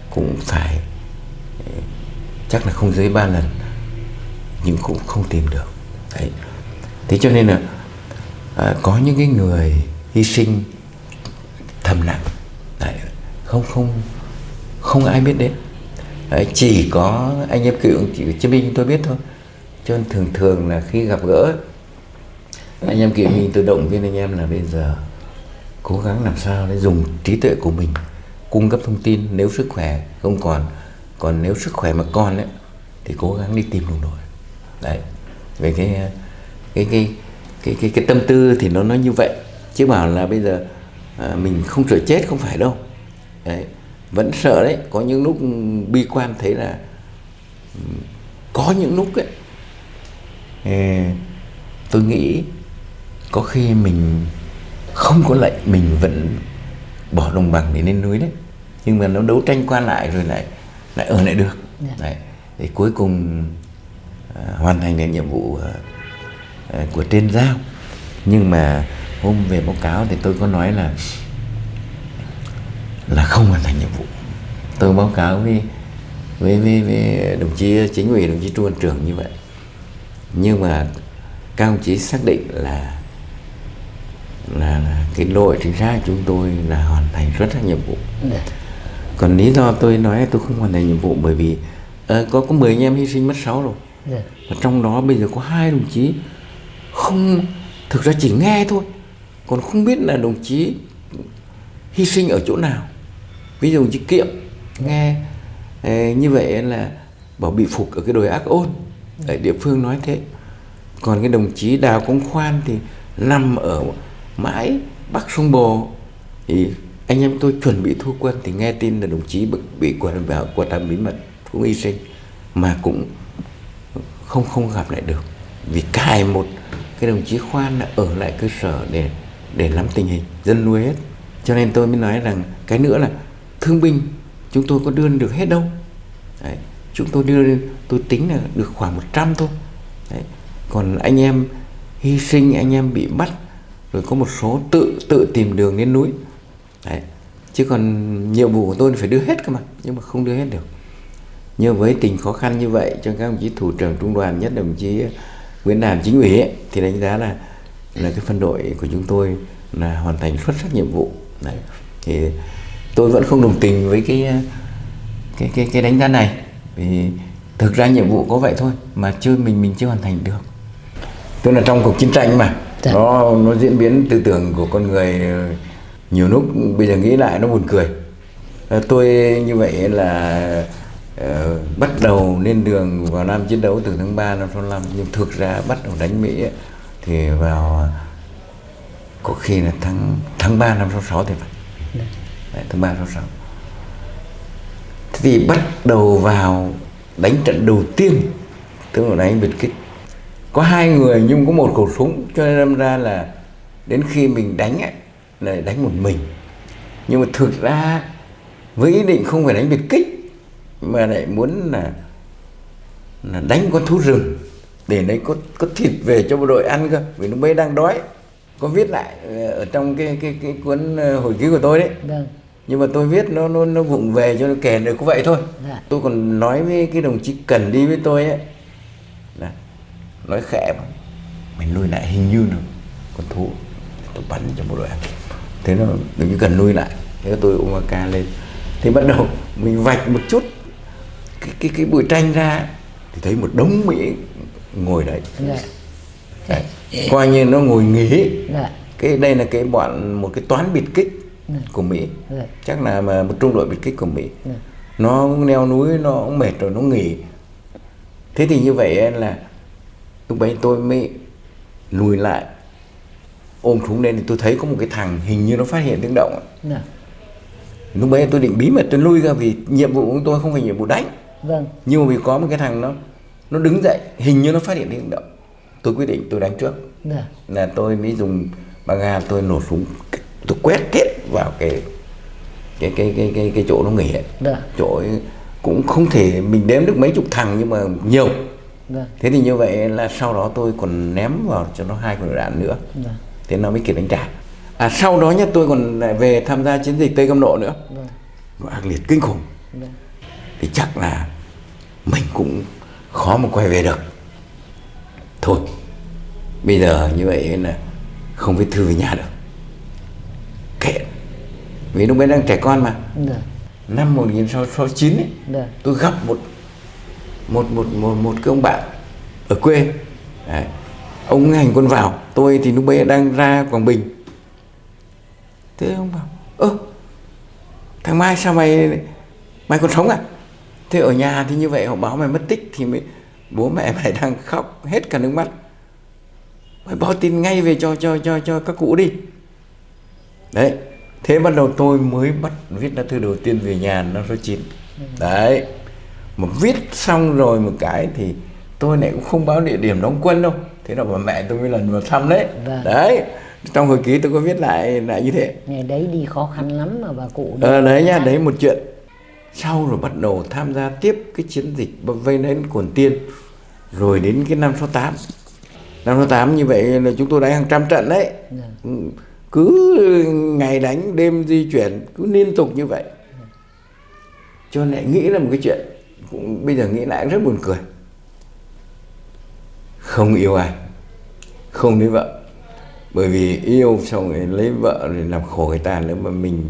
cũng phải ờ, chắc là không dưới ba lần nhưng cũng không tìm được. Đấy. Thế cho nên là à, có những cái người hy sinh thầm lặng. Đấy, không không không ai biết đến. Đấy, chỉ có anh em cựu chỉ chiến binh tôi biết thôi cho nên thường thường là khi gặp gỡ anh em kiểu mình tôi động viên anh em là bây giờ cố gắng làm sao để dùng trí tuệ của mình cung cấp thông tin nếu sức khỏe không còn. Còn nếu sức khỏe mà còn ấy, thì cố gắng đi tìm đồng đội. Đấy. Về cái cái cái cái cái, cái tâm tư thì nó nó như vậy. Chứ bảo là bây giờ à, mình không sợ chết không phải đâu. Đấy. Vẫn sợ đấy. Có những lúc bi quan thấy là ừ, có những lúc ấy tôi nghĩ có khi mình không có lệnh mình vẫn bỏ đồng bằng để lên núi đấy. Nhưng mà nó đấu tranh qua lại rồi lại lại ở lại được. Dạ. đấy thì cuối cùng à, hoàn thành được nhiệm vụ à, à, của trên giao. Nhưng mà hôm về báo cáo thì tôi có nói là là không hoàn thành nhiệm vụ. Tôi báo cáo với với với, với đồng chí chính ủy đồng chí trung văn trưởng như vậy nhưng mà các ông chí xác định là là, là cái đội trinh sát chúng tôi là hoàn thành xuất sắc nhiệm vụ. Dạ. còn lý do tôi nói là tôi không hoàn thành nhiệm vụ bởi vì ờ, có có 10 anh em hy sinh mất 6 rồi. Dạ. và trong đó bây giờ có hai đồng chí không thực ra chỉ nghe thôi. Còn không biết là đồng chí hy sinh ở chỗ nào. Ví dụ đồng chí kiệm nghe ờ, như vậy là bảo bị phục ở cái đồi ác ôn ở địa phương nói thế. Còn cái đồng chí đào công khoan thì nằm ở mãi bắc sông bồ. Thì anh em tôi chuẩn bị thu quân thì nghe tin là đồng chí bị, bị quật vào quật hầm bí mật cũng hy sinh mà cũng không không gặp lại được. Vì cài một cái đồng chí khoan là ở lại cơ sở để để nắm tình hình dân nuôi hết. Cho nên tôi mới nói rằng cái nữa là thương binh chúng tôi có đưa được hết đâu. Đấy chúng tôi đưa tôi tính là được khoảng 100 thôi Đấy. còn anh em hy sinh anh em bị bắt rồi có một số tự tự tìm đường lên núi Đấy. chứ còn nhiệm vụ của tôi phải đưa hết cơ mà nhưng mà không đưa hết được nhưng với tình khó khăn như vậy cho các đồng chí thủ trưởng trung đoàn nhất đồng chí Nguyễn Đàm chính ủy ấy, thì đánh giá là là cái phân đội của chúng tôi là hoàn thành xuất sắc nhiệm vụ Đấy. thì tôi vẫn không đồng tình với cái cái cái cái đánh giá này vì thực ra nhiệm vụ có vậy thôi mà chưa mình mình chưa hoàn thành được. Tức là trong cuộc chiến tranh mà Dạ. nó nó diễn biến tư tưởng của con người ờ, nhiều lúc bây giờ nghĩ lại nó buồn cười. Ờ, tôi như vậy là ờ, bắt đầu lên đường vào Nam chiến đấu từ tháng 3 năm 65 nhưng thực ra bắt đầu đánh Mỹ ấy, thì vào có khi là tháng tháng 3 năm 66 thì phải. Đấy, tháng 3 66 Thế thì bắt đầu vào đánh trận đầu tiên. Tức là đánh biệt kích. Có hai người nhưng có một khẩu súng cho nên đâm ra là đến khi mình đánh ấy, là đánh một mình. Nhưng mà thực ra với ý định không phải đánh biệt kích mà lại muốn là là đánh con thú rừng để lấy có có thịt về cho bộ đội ăn cơ. Vì lúc mới đang đói có viết lại ờ, ở trong cái cái cái cuốn ờ, hồi ký của tôi đấy. Vâng nhưng mà tôi viết nó nó nó vụng về cho nó kể được có vậy thôi Dạ. tôi còn nói với cái đồng chí cần đi với tôi ấy là nói khẽ mà mày nuôi lại hình như là con thú tôi bắn cho bộ đội ăn thế nó đừng cần nuôi lại thế tôi ôm ca lên thì bắt đầu mình vạch một chút cái cái cái bụi tranh ra thì thấy một đống mỹ ngồi đấy Dạ. Đấy. coi như nó ngồi nghỉ Dạ. cái đây là cái bọn một cái toán biệt kích Ừ. của Mỹ Dạ. chắc là mà một trung đội biệt kích của Mỹ Ừ. nó leo núi nó cũng mệt rồi nó nghỉ thế thì như vậy là lúc bấy tôi mới lùi lại ôm súng lên thì tôi thấy có một cái thằng hình như nó phát hiện tiếng động Dạ. lúc bấy tôi định bí mật tôi lui ra vì nhiệm vụ của tôi không phải nhiệm vụ đánh Vâng. nhưng mà vì có một cái thằng nó nó đứng dậy hình như nó phát hiện tiếng động tôi quyết định tôi đánh trước Dạ. là tôi mới dùng băng ga tôi nổ súng tôi quét hết vào cái cái cái cái cái, cái chỗ nó nghỉ ấy. Dạ. chỗ ấy cũng không thể mình đếm được mấy chục thằng nhưng mà nhiều Vâng. thế thì như vậy là sau đó tôi còn ném vào cho nó hai quả đạn nữa Dạ. thế nó mới kịp đánh trả à sau đó nhá tôi còn lại về tham gia chiến dịch tây cam lộ nữa Vâng. nó ác liệt kinh khủng Dạ. thì chắc là mình cũng khó mà quay về được thôi bây giờ như vậy là không viết thư về nhà được kệ vì lúc ấy đang trẻ con mà. Dạ. năm 1969 ấy, Dạ. tôi gặp một một một một một cái ông bạn ở quê. Đấy. ông hành quân vào tôi thì lúc bấy đang ra quảng bình. Thế ông bảo ơ thằng mai sao mày mày còn sống à? Thế ở nhà thì như vậy họ báo mày mất tích thì mới bố mẹ mày đang khóc hết cả nước mắt. Mày báo tin ngay về cho cho cho cho các cụ đi. Đấy thế bắt đầu tôi mới bắt viết lá thư đầu tiên về nhà năm số 9 đấy mà viết xong rồi một cái thì tôi lại cũng không báo địa điểm đóng quân đâu. Thế là bà mẹ tôi mới lần vào thăm đấy. Vâng. đấy trong hồi ký tôi có viết lại lại như thế. Ngày đấy đi khó khăn lắm mà bà cụ. ờ, đấy nhá đấy một chuyện. Sau rồi bắt đầu tham gia tiếp cái chiến dịch vây đến Quần Tiên rồi đến cái năm 68 năm 68 như vậy là chúng tôi đánh hàng trăm trận đấy. Dạ. Cứ ngày đánh đêm di chuyển cứ liên tục như vậy. Cho nên lại nghĩ là một cái chuyện cũng bây giờ nghĩ lại rất buồn cười. Không yêu ai không lấy vợ. Bởi vì yêu xong rồi lấy vợ rồi làm khổ người ta nếu mà mình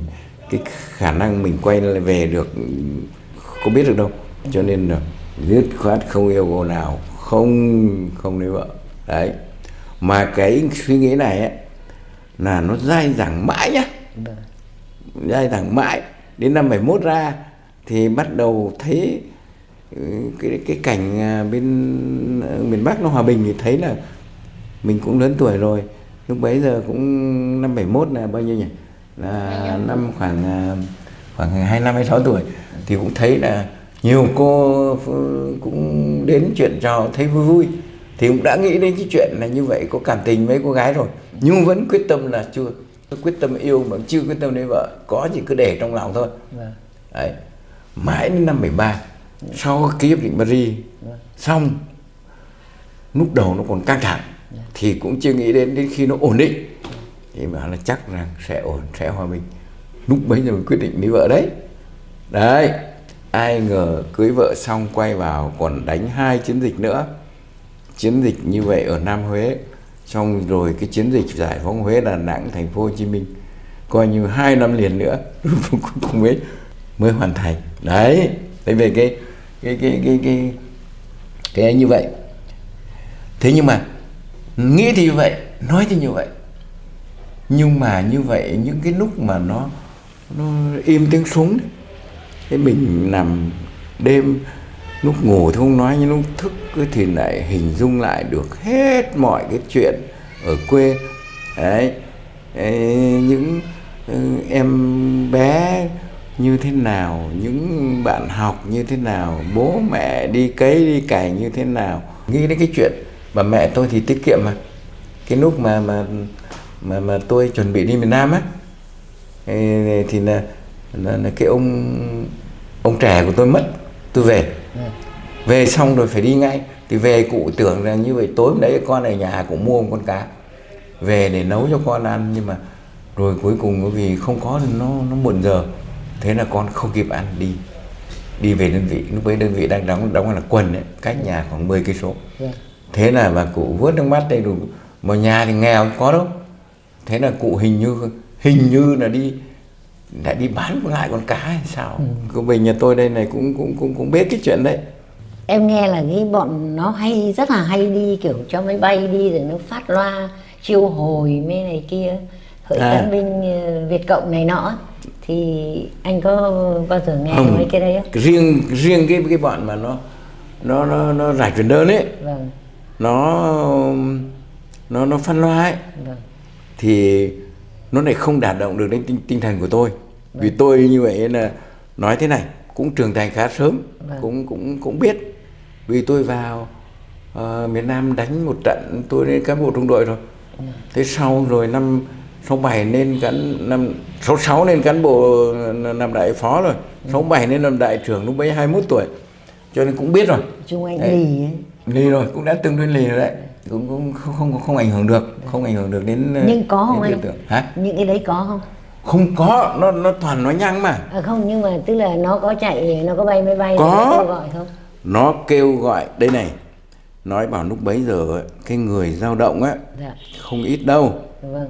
cái khả năng mình quay lại về được có biết được đâu. Cho nên là dứt khoát không yêu cô nào không không lấy vợ. Đấy. Mà cái suy nghĩ này ấy, là nó dai dẳng mãi nhá. Dai dẳng mãi. Đến năm 71 ra thì bắt đầu thấy ừ, cái cái cảnh à, bên ờ, miền Bắc nó hòa bình thì thấy là mình cũng lớn tuổi rồi. Lúc bấy giờ cũng năm 71 là bao nhiêu nhỉ? Là năm khoảng à, khoảng 25 26 tuổi thì cũng thấy là nhiều cô cũng đến chuyện trò, thấy vui vui thì cũng đã nghĩ đến cái chuyện là như vậy có cảm tình với cô gái rồi nhưng vẫn quyết tâm là chưa quyết tâm yêu mà chưa quyết tâm lấy vợ có gì cứ để trong lòng thôi. Vâng. đấy mãi đến năm 73 sau ký hiệp định Paris xong lúc đầu nó còn căng thẳng thì cũng chưa nghĩ đến đến khi nó ổn định thì mà là chắc rằng sẽ ổn sẽ hòa bình. Lúc bấy giờ mình quyết định lấy vợ đấy. Đấy ai ngờ cưới vợ xong quay vào còn đánh hai chiến dịch nữa chiến dịch như vậy ở Nam Huế. Xong rồi cái chiến dịch giải phóng Huế, Đà Nẵng, thành phố Hồ Chí Minh, coi như hai năm liền nữa cuối cùng mới mới hoàn thành. Đấy, thế về cái cái cái cái cái cái như vậy. Thế nhưng mà nghĩ thì như vậy, nói thì như vậy. Nhưng mà như vậy, những cái lúc mà nó nó im tiếng súng, thế mình nằm đêm lúc ngủ thì không nói nhưng lúc thức thì lại hình dung lại được hết mọi cái chuyện ở quê. Đấy, những ừ, em bé như thế nào những bạn học như thế nào bố mẹ đi cấy đi cày như thế nào. Nghĩ đến cái chuyện mà mẹ tôi thì tiết kiệm mà. Cái lúc mà mà mà mà tôi chuẩn bị đi miền Nam á thì là, là, là cái ông ông trẻ của tôi mất tôi về về xong rồi phải đi ngay. Thì về cụ tưởng là như vậy tối hôm đấy con ở nhà cũng mua một con cá. Về để nấu cho con ăn nhưng mà rồi cuối cùng vì không có nó nó muộn giờ. Thế là con không kịp ăn đi đi về đơn vị. Lúc ấy đơn vị đang đóng đóng là quần ấy, cách nhà khoảng 10 cây số. Dạ. thế là bà cụ vớt nước mắt đây đủ mà nhà thì nghèo có đâu. Thế là cụ hình như hình như là đi lại đi bán lại con cá hay sao ừ. cô bình nhà tôi đây này cũng cũng cũng cũng biết cái chuyện đấy em nghe là cái bọn nó hay rất là hay đi kiểu cho máy bay đi rồi nó phát loa chiêu hồi mấy này kia hỡi à. tân binh ờ, việt cộng này nọ thì anh có bao giờ nghe không, mấy cái đấy không riêng riêng cái cái bọn mà nó nó nó nó giải truyền đơn ấy vâng. nó nó nó phân loa ấy vâng. thì nó lại không đạt động được đến tinh, tinh thần của tôi. Vâng. vì tôi như vậy là nói thế này cũng trưởng thành khá sớm vâng. cũng cũng cũng biết. Vì tôi vào uh, miền Nam đánh một trận tôi lên cán bộ trung đội rồi. Vâng. thế sau rồi năm 67 lên cán năm 66 lên cán bộ làm đại phó rồi. Ừ. 67 lên làm đại trưởng lúc bấy 21 tuổi. Cho nên cũng biết rồi. Trung Anh lì ấy. Lì rồi cũng đã từng lên lì rồi đấy cũng, cũng không, không không ảnh hưởng được không ảnh hưởng được đến nhưng có không anh? hả? Những cái đấy có không? Không có nó nó toàn nói nhăng mà. À không nhưng mà tức là nó có chạy nó có bay máy bay có. nó kêu gọi không? Nó kêu gọi đây này nói bảo lúc bấy giờ cái người dao động á dạ. không ít đâu. Vâng.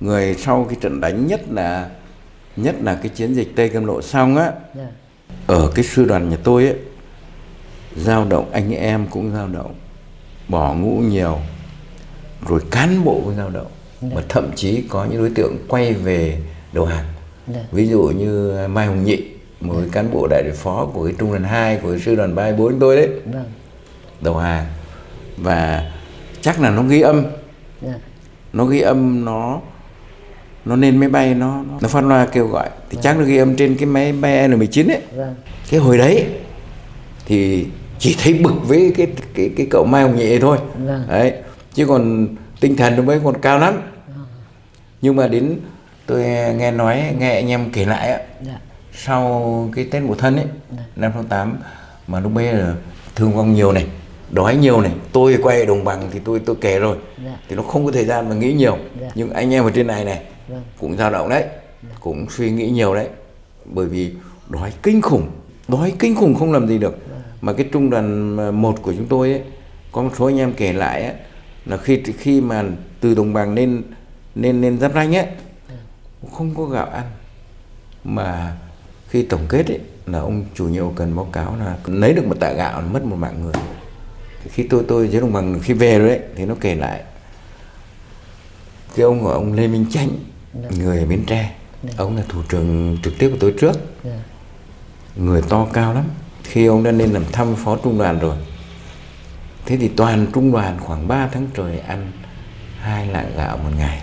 Người sau cái trận đánh nhất là nhất là cái chiến dịch Tây Cam Lộ xong á. Dạ. ở cái sư đoàn nhà tôi ấy dao động anh em cũng dao động bỏ ngũ nhiều rồi cán bộ dao động yeah. Dạ. mà thậm chí có những đối tượng quay về đầu hàng yeah. Dạ. ví dụ như Mai Hồng Nhị một yeah. cán bộ đại đội phó của cái trung đoàn 2 của cái sư đoàn 34 tôi đấy yeah. đầu hàng và chắc là nó ghi âm yeah. nó ghi âm nó nó lên máy bay nó nó phát loa kêu gọi thì vâng. chắc nó ghi âm trên cái máy bay N19 ấy vâng. cái hồi đấy thì chỉ thấy bực với cái cái cái cậu Mai Hồng Nhị thôi vâng. đấy chứ còn tinh thần nó mới còn cao lắm vâng. nhưng mà đến tôi nghe nói nghe anh em kể lại á dạ. sau cái Tết Mùa Thân ấy dạ. năm sáu tám mà lúc bây giờ thương vong nhiều này đói nhiều này tôi quay đồng bằng thì tôi tôi kể rồi dạ. thì nó không có thời gian mà nghĩ nhiều dạ. nhưng anh em ở trên này này vâng. cũng dao động đấy vâng. cũng suy nghĩ nhiều đấy bởi vì đói kinh khủng đói kinh khủng không làm gì được. Mà cái trung đoàn một của chúng tôi ấy có một số anh em kể lại ấy, là khi khi mà từ đồng bằng lên lên lên giáp ranh ấy không có gạo ăn. Mà khi tổng kết ấy là ông chủ nhiệm cần báo cáo là lấy được một tạ gạo là mất một mạng người. Khi tôi tôi dưới đồng bằng khi về rồi đấy thì nó kể lại. Cái ông của ông Lê Minh Chánh người ở Bến Tre ông là thủ trưởng trực tiếp của tôi trước. Dạ. người to cao lắm khi ông đã lên làm thăm phó trung đoàn rồi thế thì toàn trung đoàn khoảng 3 tháng trời ăn hai lạng gạo một ngày.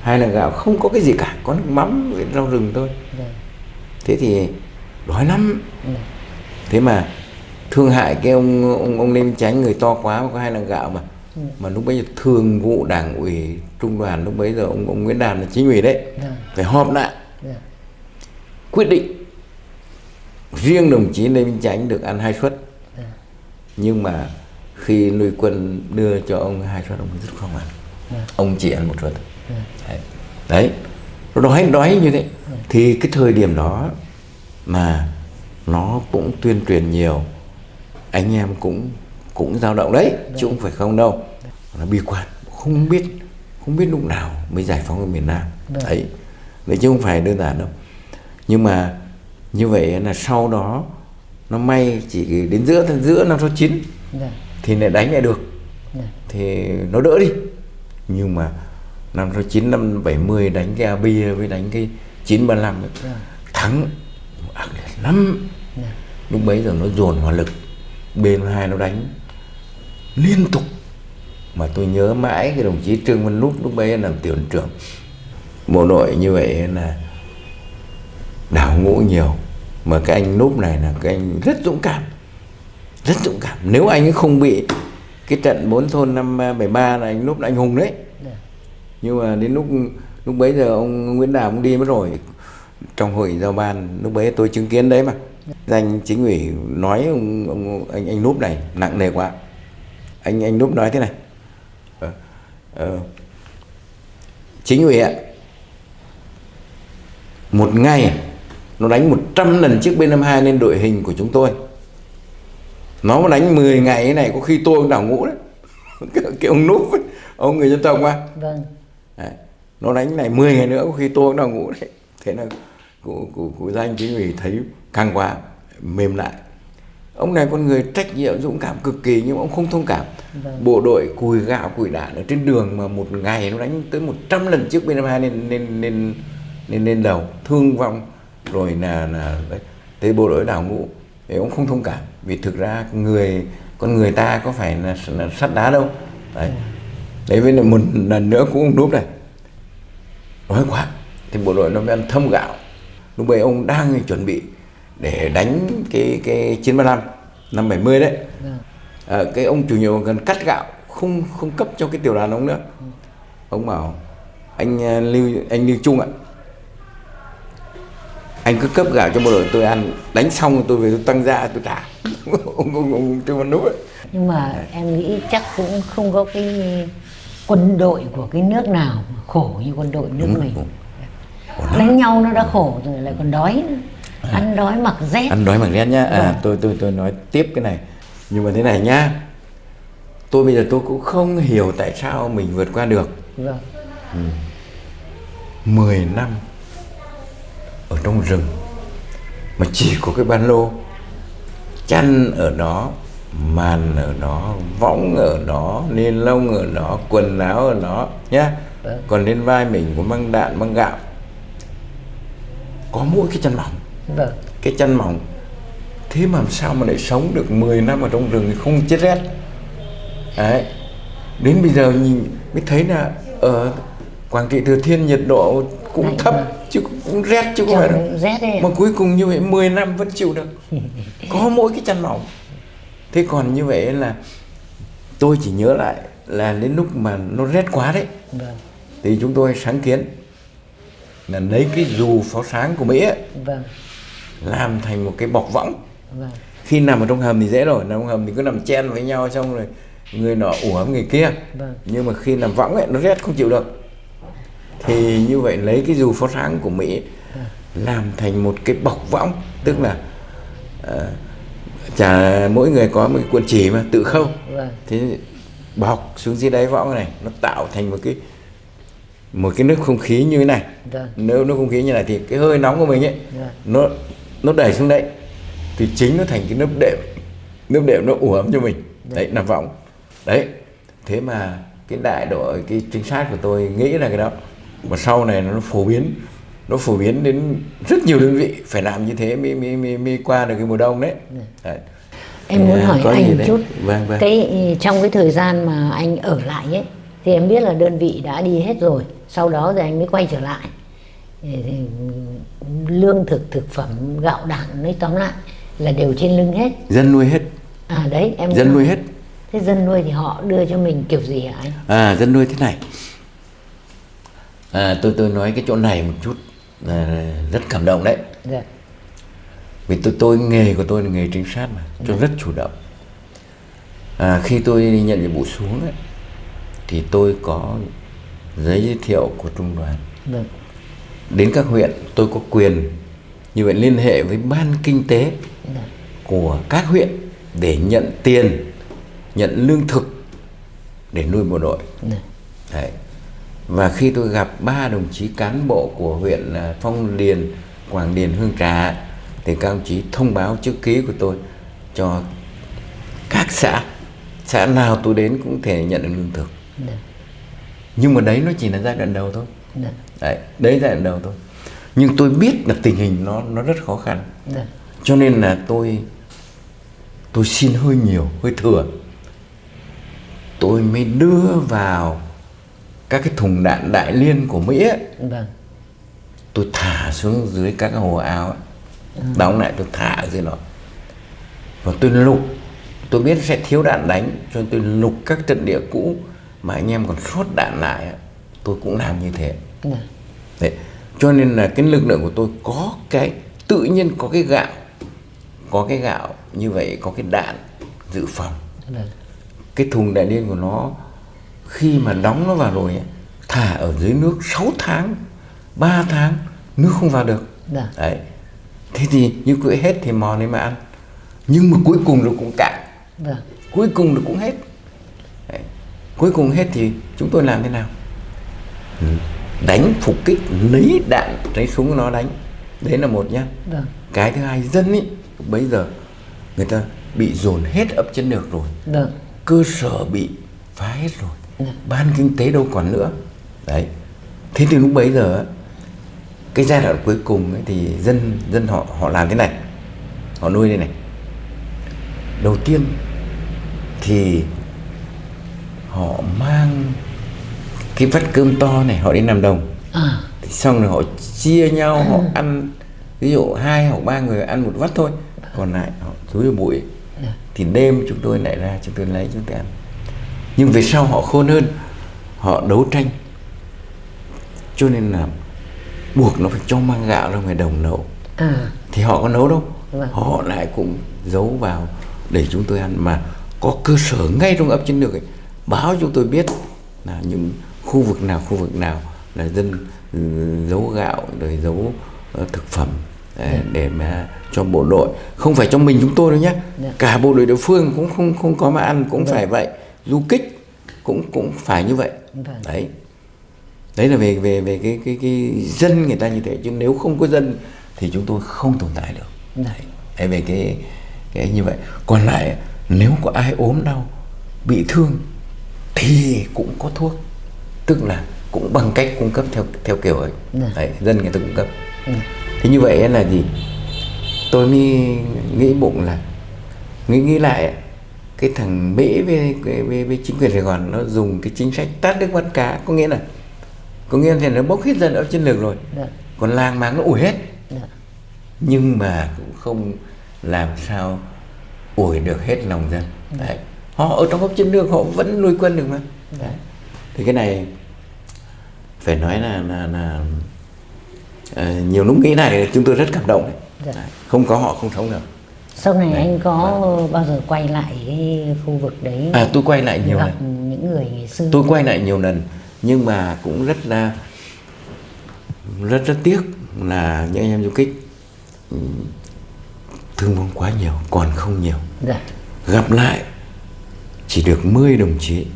Hai lạng gạo không có cái gì cả có nước mắm với rau rừng thôi. Dạ. thế thì đói lắm. Dạ. thế mà thương hại cái ông ông ông Lê Minh Chánh người to quá mà có hai lạng gạo mà. Mà lúc bấy giờ thường vụ đảng ủy trung đoàn lúc bấy giờ ông ông Nguyễn Đàn là chính ủy đấy. Dạ. phải họp lại. Dạ. quyết định riêng đồng chí Lê Minh Chánh được ăn hai suất. Dạ. nhưng mà khi nuôi quân đưa cho ông hai suất ông rất không ăn. Dạ. ông chỉ ăn một suất. Dạ. đấy. đấy. Đói đói như thế. Thì cái thời điểm đó mà nó cũng tuyên truyền nhiều anh em cũng cũng dao động đấy chứ không phải không đâu. Nó bi quan không biết không biết lúc nào mới giải phóng ở miền Nam. Đấy. Đấy chứ không phải đơn giản đâu. Nhưng mà như vậy là sau đó nó may chỉ đến giữa giữa năm số 9 Dạ. thì lại đánh lại được Dạ. thì nó đỡ đi nhưng mà năm số 9 năm 70 đánh cái Abia với đánh cái 935 ấy, Dạ. thắng ác liệt lắm Dạ. lúc bấy giờ nó dồn hỏa lực bên hai nó đánh liên tục mà tôi nhớ mãi cái đồng chí Trương Văn Núp lúc bấy làm tiểu trưởng bộ đội như vậy là đảo ngũ nhiều. Mà cái anh Núp này là cái anh rất dũng cảm. Rất dũng cảm. Nếu anh ấy không bị cái trận bốn thôn năm 73 là anh Núp là anh hùng đấy. Dạ. nhưng mà đến lúc lúc bấy giờ ông Nguyễn Đào cũng đi mất rồi. Trong hội giao ban lúc bấy tôi chứng kiến đấy mà. Danh chính ủy nói ông, ông anh anh núp này nặng nề quá. Anh anh núp nói thế này. Ờ, ờ, chính ủy ạ. Một ngày nó đánh 100 lần chiếc B52 lên đội hình của chúng tôi nó mà đánh 10 ngày này có khi tôi cũng đảo ngũ đấy cái, ông núp ấy, ông người dân tộc mà Vâng. Đấy. nó đánh này 10 ngày nữa có khi tôi cũng đang ngủ đấy thế là cụ, cụ, cụ danh chính ủy thấy căng quá mềm lại ông này con người trách nhiệm dũng cảm cực kỳ nhưng mà ông không thông cảm Vâng. bộ đội cùi gạo cùi đạn ở trên đường mà một ngày nó đánh tới 100 lần chiếc B52 lên lên lên lên lên đầu thương vong rồi là là thế bộ đội đảo ngũ thì ông không thông cảm. Vì thực ra người con người ta có phải là, là sắt đá đâu. Đấy. Đấy với lại một lần nữa cũng ông núp này. Nói quá thì bộ đội nó mới ăn thâm gạo. Lúc bây ông đang chuẩn bị để đánh cái cái 935 năm 70 đấy. Vâng. à, cái ông chủ nhiệm cần cắt gạo không không cấp cho cái tiểu đoàn ông nữa. Ông bảo anh à, lưu anh lưu trung ạ anh cứ cấp gạo cho bộ đội tôi ăn đánh xong tôi về tôi tăng ra tôi trả ông ông ông trương văn núp ấy nhưng mà em nghĩ chắc cũng không có cái quân đội của cái nước nào mà khổ như quân đội nước Đúng, mình. đúng. đánh nhau nó đã khổ rồi lại còn đói nữa. ăn đói mặc rét. Ăn đói bằng rét nhá. À, Vâng. tôi tôi tôi nói tiếp cái này. Nhưng mà thế này nhá. Tôi bây giờ tôi cũng không hiểu tại sao mình vượt qua được. Vâng. 10 năm trong rừng. Mà chỉ có cái ban lô. Chăn ở đó màn ở đó võng ở đó nê lông ở đó quần áo ở đó nhá. Vâng. còn lên vai mình có mang đạn mang gạo. Có mỗi cái chăn mỏng. Vâng. Cái chăn mỏng. Thế mà làm sao mà lại sống được 10 năm ở trong rừng thì không chết rét? Đấy. Đến bây giờ nhìn mới thấy là ở Quảng Trị Thừa Thiên nhiệt độ cũng Lạnh thấp vâng. chứ cũng rét chứ không phải đâu. rét đấy mà cuối cùng như vậy 10 năm vẫn chịu được. Có mỗi cái chăn mỏng. Thế còn như vậy là tôi chỉ nhớ lại là đến lúc mà nó rét quá đấy. Vâng. Thì chúng tôi sáng kiến là lấy cái dù pháo sáng của Mỹ ấy, vâng. làm thành một cái bọc võng. Vâng. Khi nằm ở trong hầm thì dễ rồi nằm trong hầm thì cứ nằm chen với nhau xong rồi người nọ ủ ấm người kia. Vâng. nhưng mà khi nằm võng ấy nó rét không chịu được thì như vậy lấy cái dù pháo sáng của mỹ làm thành một cái bọc võng tức là uh, chả mỗi người có một cái cuộn chỉ mà tự khâu. Vâng. Thế bọc xuống dưới đáy võng này nó tạo thành một cái một cái nước không khí như thế này. Vâng. nếu nước không khí như này thì cái hơi nóng của mình ấy Vâng. nó nó đẩy xuống đấy thì chính nó thành cái nước đệm nước đệm nó ủ ấm cho mình. Đấy nằm võng. Đấy thế mà cái đại đội cái trinh sát của tôi nghĩ là cái đó mà sau này nó phổ biến nó phổ biến đến rất nhiều đơn vị phải làm như thế mới mới mới, mới qua được cái mùa đông đấy, đấy. Em muốn À, hỏi có anh chút. Vâng, vâng. Cái trong cái thời gian mà anh ở lại ấy thì em biết là đơn vị đã đi hết rồi, sau đó rồi anh mới quay trở lại. Thì, thì, lương thực thực phẩm gạo đạn nói tóm lại là đều trên lưng hết. dân nuôi hết À đấy em dân nuôi hết Thế dân nuôi thì họ đưa cho mình kiểu gì hả anh? À dân nuôi thế này à, Tôi tôi nói cái chỗ này một chút à, Rất cảm động đấy Dạ. Vì tôi tôi nghề của tôi là nghề trinh sát mà Tôi rất chủ động à, Khi tôi nhận nhiệm vụ xuống ấy, Thì tôi có giấy giới thiệu của trung đoàn Vâng. Đến các huyện tôi có quyền Như vậy liên hệ với ban kinh tế Dạ. của các huyện Để nhận tiền Nhận lương thực Để nuôi bộ đội Dạ. Đấy. Và khi tôi gặp ba đồng chí cán bộ của huyện là Phong Điền, Quảng Điền, Hương Trà thì các đồng chí thông báo chữ ký của tôi cho các xã. Xã nào tôi đến cũng thể nhận được lương thực. Dạ. Nhưng mà đấy nó chỉ là giai đoạn đầu thôi. Dạ. Đấy, đấy giai đoạn đầu thôi. Nhưng tôi biết là tình hình nó nó rất khó khăn. Dạ. Cho nên là tôi tôi xin hơi nhiều, hơi thừa. Tôi mới đưa vào các cái thùng đạn đại liên của Mỹ ấy, Vâng. tôi thả xuống dưới các hồ ao ấy. Đóng lại tôi thả ở dưới đó. Và tôi lục, tôi biết sẽ thiếu đạn đánh, cho nên tôi lục các trận địa cũ mà anh em còn sót đạn lại ấy. Tôi cũng làm như thế. Dạ. Đấy. Cho nên là cái lực lượng của tôi có cái tự nhiên có cái gạo có cái gạo như vậy có cái đạn dự phòng Vâng. cái thùng đại liên của nó khi mà đóng nó vào rồi thả ở dưới nước 6 tháng 3 tháng nước không vào được Dạ. đấy thế thì như quỹ hết thì mò lên mà ăn nhưng mà cuối cùng nó cũng cạn Vâng. cuối cùng nó cũng hết đấy. cuối cùng hết thì chúng tôi làm thế nào Ừ. đánh phục kích lấy đạn lấy súng nó đánh đấy là một nhá Vâng. cái thứ hai dân ý bây giờ người ta bị dồn hết ấp chân được rồi Vâng. cơ sở bị phá hết rồi Dạ. Ban kinh tế đâu còn nữa. Đấy. Thế thì lúc bấy giờ cái giai đoạn cuối cùng ấy, thì dân dân họ họ làm thế này. Họ nuôi đây này. Đầu tiên thì họ mang cái vắt cơm to này họ đi làm đồng. À. Thì xong rồi họ chia nhau họ ăn ví dụ hai hoặc ba người ăn một vắt thôi. Còn lại họ túi vào bụi. Thì đêm chúng tôi lại ra chúng tôi lấy chúng tôi ăn nhưng về sau họ khôn hơn? Họ đấu tranh. Cho nên là buộc nó phải cho mang gạo ra ngoài đồng nấu À. thì họ có nấu đâu. Vâng. họ lại cũng giấu vào để chúng tôi ăn. Mà có cơ sở ngay trong ấp chiến lược ấy báo chúng tôi biết là những khu vực nào khu vực nào là dân ừ, giấu gạo rồi giấu ờ, thực phẩm để, để mà cho bộ đội. Không phải cho mình chúng tôi đâu nhé Dạ. cả bộ đội địa phương cũng không không có mà ăn cũng phải vậy du kích cũng cũng phải như vậy. Vâng. đấy. Đấy là về về về cái cái cái dân người ta như thế chứ nếu không có dân thì chúng tôi không tồn tại được. Dạ. đấy. Về cái cái như vậy. Còn lại nếu có ai ốm đau bị thương thì cũng có thuốc. Tức là cũng bằng cách cung cấp theo theo kiểu ấy. Dạ. đấy, dân người ta cung cấp. Dạ. thế như vậy là gì? Tôi mới nghĩ bụng là nghĩ nghĩ lại cái thằng Mỹ với, với, với, chính quyền Sài Gòn nó dùng cái chính sách tát nước bắt cá có nghĩa là có nghĩa là nó bốc hết dân ở chiến lược rồi Dạ. còn làng máng nó ủi hết Dạ. nhưng mà cũng không làm sao ủi được hết lòng dân đấy. họ ở trong góc chiến lược họ vẫn nuôi quân được mà đấy. thì cái này phải nói là là, là ờ, nhiều lúc nghĩ này chúng tôi rất cảm động. Dạ. Đấy. không có họ không sống được Sau này Đấy, anh có bao giờ quay lại cái khu vực đấy à tôi quay lại nhiều gặp lần. những người ngày xưa? Tôi quay lại nhiều lần nhưng mà cũng rất là rất rất tiếc là những anh em du kích ừ, thương vong quá nhiều còn không nhiều. Dạ. gặp lại chỉ được 10 đồng chí.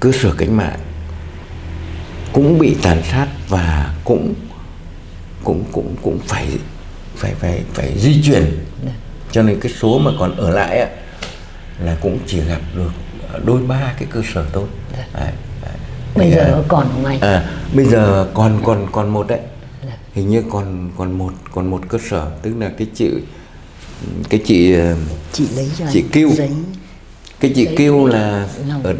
Cơ sở cách mạng cũng bị tàn sát và cũng cũng cũng cũng phải phải phải phải di chuyển. Dạ. Cho nên cái số mà còn ở lại á, là cũng chỉ gặp được đôi ba cái cơ sở thôi Dạ. đấy, đấy. bây giờ à, còn không anh à, bây giờ còn còn còn một đấy Dạ. hình như còn còn một còn một cơ sở tức là cái chị cái chị ờ, chị lấy cho chị kêu. giấy cái chị kêu là ở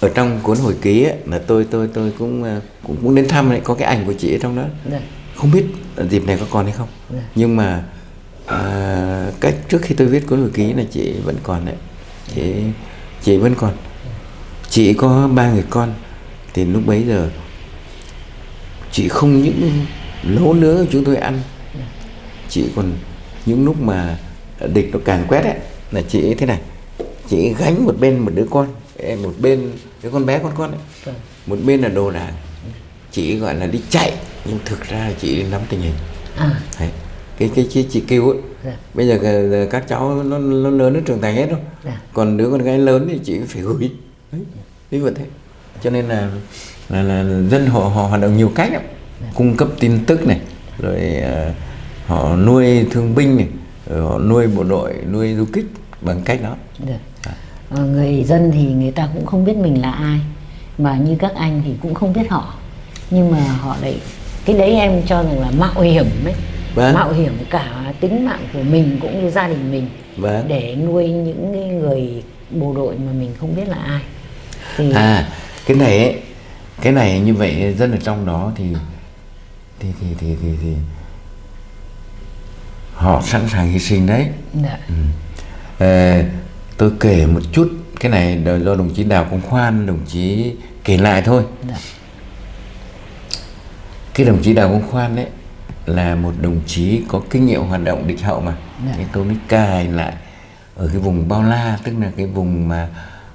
ở trong cuốn hồi ký ấy, là tôi tôi tôi cũng ờ, cũng, cũng đến thăm đấy có cái ảnh của chị ở trong đó Dạ. không biết dịp này có còn hay không Dạ. nhưng mà à, cách trước khi tôi viết cuốn hồi ký là chị vẫn còn đấy. Chị chị vẫn còn. Chị có ba người con thì lúc bấy giờ chị không những nấu nướng cho chúng tôi ăn chị còn những lúc mà địch nó càng quét ấy là chị thế này. Chị gánh một bên một đứa con một bên đứa con bé con con ấy. Một bên là đồ đạc. Chị gọi là đi chạy nhưng thực ra chị đi nắm tình hình. À. Đấy. Cái cái chị, chị kêu ấy. Dạ. bây giờ các- cháu nó, nó lớn nó trưởng thành hết rồi. Dạ. còn đứa con gái lớn thì chị phải gửi. Đấy ví dụ thế. Cho nên là là, là dân họ họ hoạt động nhiều cách lắm. Cung cấp tin tức này rồi à, họ nuôi thương binh này rồi họ nuôi bộ đội nuôi du kích bằng cách đó. Được. Ờ, người dân thì người ta cũng không biết mình là ai mà như các anh thì cũng không biết họ. Nhưng mà họ lại cái đấy em cho rằng là mạo hiểm ấy Vâng. mạo hiểm cả tính mạng của mình cũng như gia đình mình Vâng. để nuôi những người bộ đội mà mình không biết là ai. Thì à cái này ấy cái này như vậy dân ở trong đó thì thì thì thì thì, thì họ sẵn sàng hy sinh đấy. Dạ, Ờ, tôi kể một chút cái này do đồng chí Đào Công Khoan đồng chí kể lại thôi. Dạ, cái đồng chí Đào Công Khoan đấy là một đồng chí có kinh nghiệm hoạt động địch hậu mà. Dạ. cái tôi mới cài lại ở cái vùng Bao La tức là cái vùng mà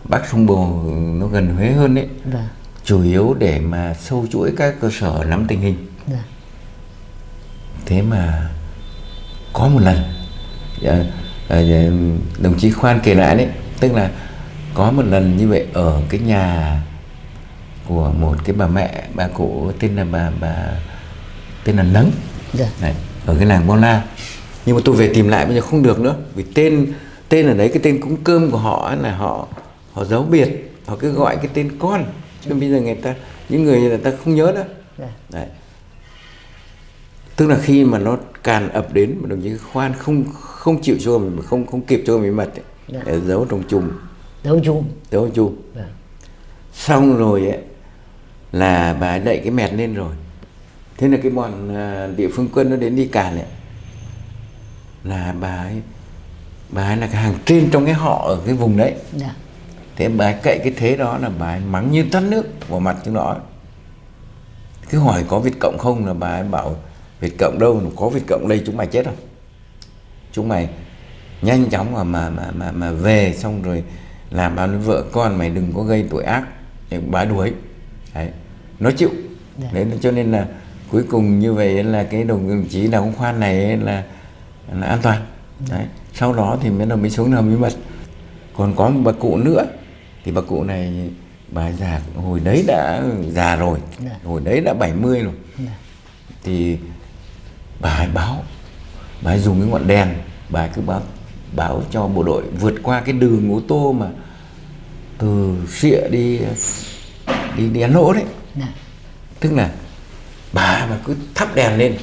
Bắc sông Bồ nó gần Huế hơn đấy dạ, chủ yếu để mà sâu chuỗi các cơ sở nắm tình hình. Dạ, thế mà có một lần ờ, ờ, đồng chí khoan kể lại đấy tức là có một lần như vậy ở cái nhà của một cái bà mẹ bà cụ tên là bà bà tên là nấng dạ, này, ở cái làng Bao La nhưng mà tôi về tìm lại bây giờ không được nữa vì tên tên ở đấy cái tên cúng cơm của họ là họ họ giấu biệt họ cứ gọi cái tên con. Chứ bây giờ người ta những người người ta không nhớ đâu dạ, đấy. Tức là khi mà nó càn ập đến mà đồng chí khoan không không chịu cho mình không không kịp cho mình mật ấy, Dạ. để giấu trong chùm. Đấu chùm. Giấu chùm. Dạ, xong rồi ấy là bà đậy cái mẹt lên rồi thế là cái bọn à, địa phương quân nó đến đi càn ấy. Là bà ấy bà ấy là cái hàng trên trong cái họ ở cái vùng đấy. Dạ, thế bà ấy cậy cái thế đó là bà ấy mắng như tắt nước vào mặt chúng nó cứ hỏi có Việt Cộng không là bà ấy bảo Việt Cộng đâu có Việt Cộng đây chúng mày chết rồi chúng mày nhanh chóng mà mà mà mà, mà về xong rồi làm bao nhiêu vợ con mày đừng có gây tội ác để bà ấy đuổi. Đấy nó chịu. Dạ. đấy cho nên là cuối cùng như vậy là cái đồng đồng chí đào công khoan này là là an toàn. Đấy sau đó thì mới là mới xuống hầm bí mật còn có một bà cụ nữa thì bà cụ này bà già hồi đấy đã già rồi Dạ. hồi đấy đã 70 rồi. Dạ, thì bà ấy báo bà ấy dùng cái ngọn đèn bà ấy cứ báo báo cho bộ đội vượt qua cái đường ô tô mà từ xịa đi đi đi ăn lỗ đấy. Dạ, tức là bà mà cứ thắp đèn lên.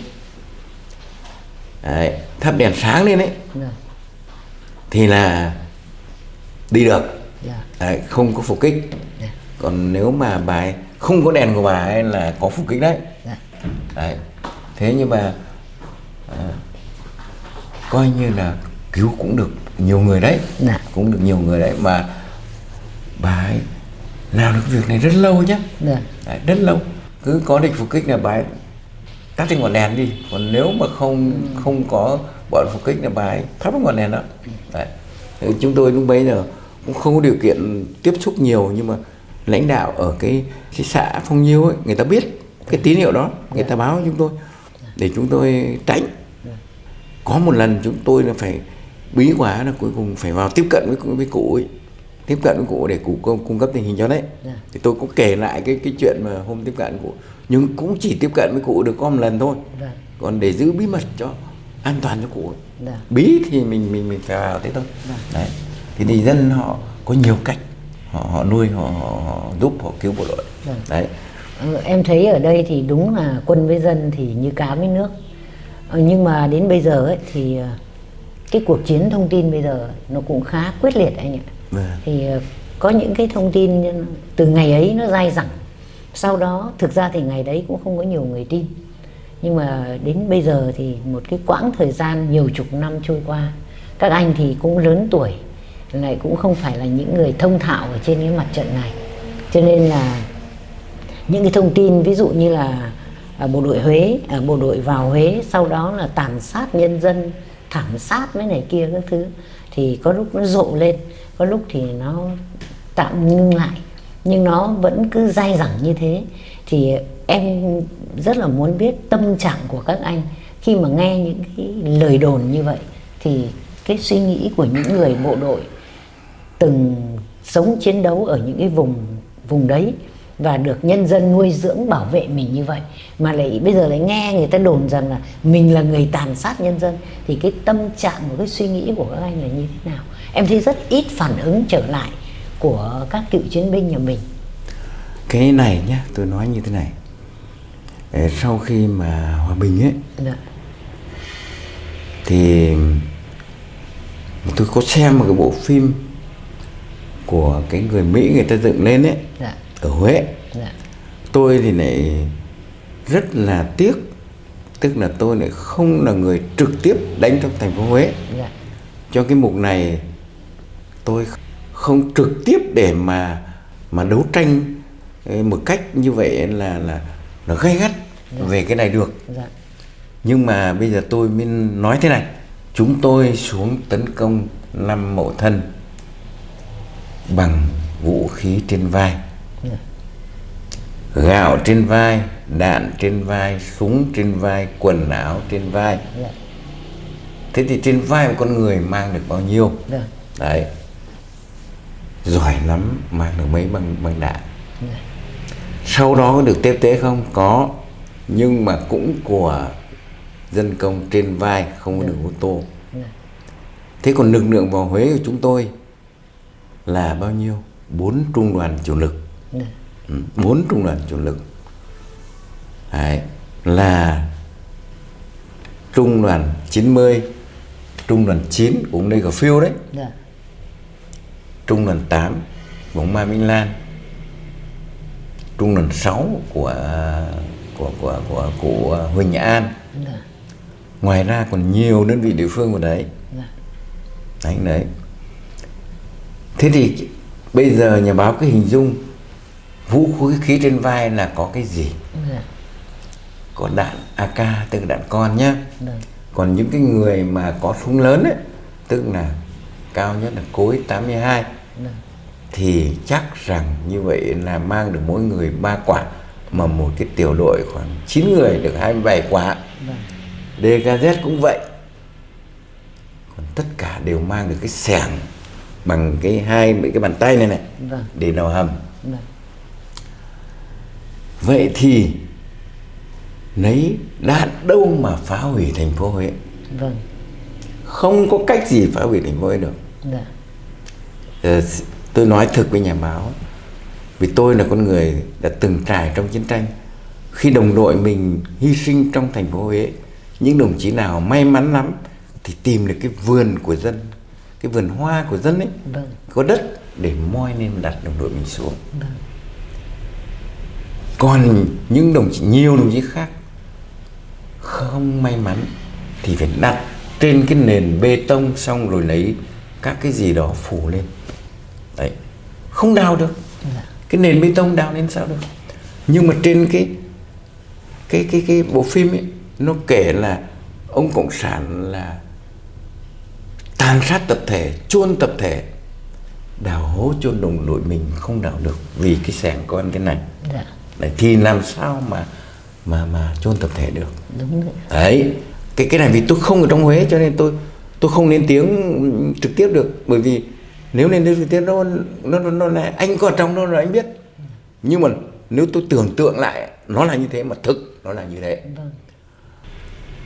Đấy, thắp đèn sáng lên đấy dạ, thì là đi được. Dạ, đấy, không có phục kích. Dạ, còn nếu mà bà ấy không có đèn của bà ấy là có phục kích đấy. Đấy thế nhưng mà à, coi như là cứu cũng được nhiều người đấy. Dạ. cũng được nhiều người đấy mà bà ấy làm được việc này rất lâu đấy, rất lâu cứ có địch phục kích là bà ấy tắt cái ngọn đèn đi. Còn nếu mà không không có bọn phục kích là bà ấy thắp cái ngọn đèn đó. Đấy. Chúng tôi lúc bấy giờ cũng không có điều kiện tiếp xúc nhiều, nhưng mà lãnh đạo ở cái cái xã phong nhiêu ấy, người ta biết cái tín hiệu đó, người ta báo chúng tôi để chúng tôi tránh. Có một lần chúng tôi là phải bí quá là cuối cùng phải vào tiếp cận với với cụ ấy tiếp cận với cụ để cụ cung, cấp tình hình cho đấy Dạ. thì tôi cũng kể lại cái cái chuyện mà hôm tiếp cận cụ nhưng cũng chỉ tiếp cận với cụ được có một lần thôi Vâng. còn để giữ bí mật cho an toàn cho cụ ấy. Dạ. bí thì mình mình mình phải vào thế thôi Vâng. đấy thì thì dân họ có nhiều cách họ họ nuôi họ, họ, họ giúp họ cứu bộ đội Vâng. đấy Ờ, em thấy ở đây thì đúng là quân với dân thì như cá với nước Ờ, nhưng mà đến bây giờ ấy thì ờ, cái cuộc chiến thông tin bây giờ nó cũng khá quyết liệt anh ạ. Vâng. thì ờ, có những cái thông tin từ ngày ấy nó dai dẳng. Sau đó, thực ra thì ngày đấy cũng không có nhiều người tin. Nhưng mà đến bây giờ thì một cái quãng thời gian nhiều chục năm trôi qua, các anh thì cũng lớn tuổi, lại cũng không phải là những người thông thạo ở trên cái mặt trận này. Cho nên là những cái thông tin, ví dụ như là à, bộ đội Huế à, bộ đội vào Huế, sau đó là tàn sát nhân dân, thảm sát mấy này kia các thứ, thì có lúc nó rộ lên có lúc thì nó tạm ngưng lại, nhưng nó vẫn cứ dai dẳng như thế. Thì em rất là muốn biết tâm trạng của các anh khi mà nghe những cái lời đồn như vậy, thì cái suy nghĩ của những người bộ đội từng sống chiến đấu ở những cái vùng vùng đấy và được nhân dân nuôi dưỡng bảo vệ mình như vậy, mà lại bây giờ lại nghe người ta đồn rằng là mình là người tàn sát nhân dân, thì cái tâm trạng và cái suy nghĩ của các anh là như thế nào? Em thấy rất ít phản ứng trở lại của các cựu chiến binh nhà mình. Cái này nhá tôi nói như thế này. Sau khi mà hòa bình ấy dạ. thì tôi có xem một cái bộ phim của cái người Mỹ người ta dựng lên ấy dạ. ở Huế. Dạ. Tôi thì lại rất là tiếc tức là tôi lại không là người trực tiếp đánh trong thành phố Huế. Dạ. Cho cái mục này tôi không trực tiếp để mà mà đấu tranh eh, một cách như vậy là là là gay gắt về cái này được. Dạ. Nhưng mà bây giờ tôi mới nói thế này. Chúng tôi xuống tấn công năm mậu thân bằng vũ khí trên vai. Dạ. Gạo trên vai đạn trên vai súng trên vai quần áo trên vai. Dạ. Thế thì trên vai một con người mang được bao nhiêu? Dạ. Đấy giỏi lắm mang được mấy băng băng đạn. Dạ. Sau đó có được tiếp tế không? Có. Nhưng mà cũng của dân công trên vai không có được ô tô. Dạ. Thế còn lực lượng vào Huế của chúng tôi là bao nhiêu? Bốn trung đoàn chủ lực. Dạ. Ừ, bốn trung đoàn chủ lực. Đấy, là trung đoàn 90 trung đoàn 9 cũng đây có phiêu đấy. Dạ trung đoàn 8 của Mai Minh Lan. Trung đoàn 6 của của của của cụ Huỳnh An. Dạ. Ngoài ra còn nhiều đơn vị địa phương của đấy. Dạ. Đấy đấy. Thế thì bây giờ nhà báo cứ hình dung vũ khí trên vai là có cái gì? Dạ. Có đạn AK tức là đạn con nhá. Còn những cái người mà có súng lớn ấy tức là cao nhất là cối 82 dạ thì chắc rằng như vậy là mang được mỗi người ba quả mà một cái tiểu đội khoảng 9 người được 27 quả. Dạ DKZ cũng vậy. Còn tất cả đều mang được cái xẻng bằng cái hai mấy cái bàn tay này này vâng. để đào hầm. Vâng. Vậy thì lấy đạn đâu mà phá hủy thành phố Huế? Vâng. Không có cách gì phá hủy thành phố Huế được. Dạ. Ờ, s- tôi nói thực với nhà báo vì tôi là con người đã từng trải trong chiến tranh. Khi đồng đội mình hy sinh trong thành phố Huế những đồng chí nào may mắn lắm thì tìm được cái vườn của dân cái vườn hoa của dân ấy vâng. có đất để moi lên đặt đồng đội mình xuống. Vâng. Còn những đồng chí nhiều đồng chí khác không may mắn thì phải đặt trên cái nền bê tông xong rồi lấy các cái gì đó phủ lên không đào được. Cái nền bê tông đào lên sao được? Nhưng mà trên cái cái cái cái bộ phim ấy nó kể là ông cộng sản là tàn sát tập thể chôn tập thể đào hố chôn đồng đội mình không đào được vì cái xẻng con thế này. Dạ. Đấy, thì làm sao mà mà mà chôn tập thể được? Đúng rồi đấy cái cái này vì tôi không ở trong Huế cho nên tôi tôi không lên tiếng trực tiếp được. Bởi vì nếu nên đến tiếng nó nó nó, nó là anh có trong đó rồi anh biết nhưng mà nếu tôi tưởng tượng lại nó là như thế mà thực nó là như thế vâng.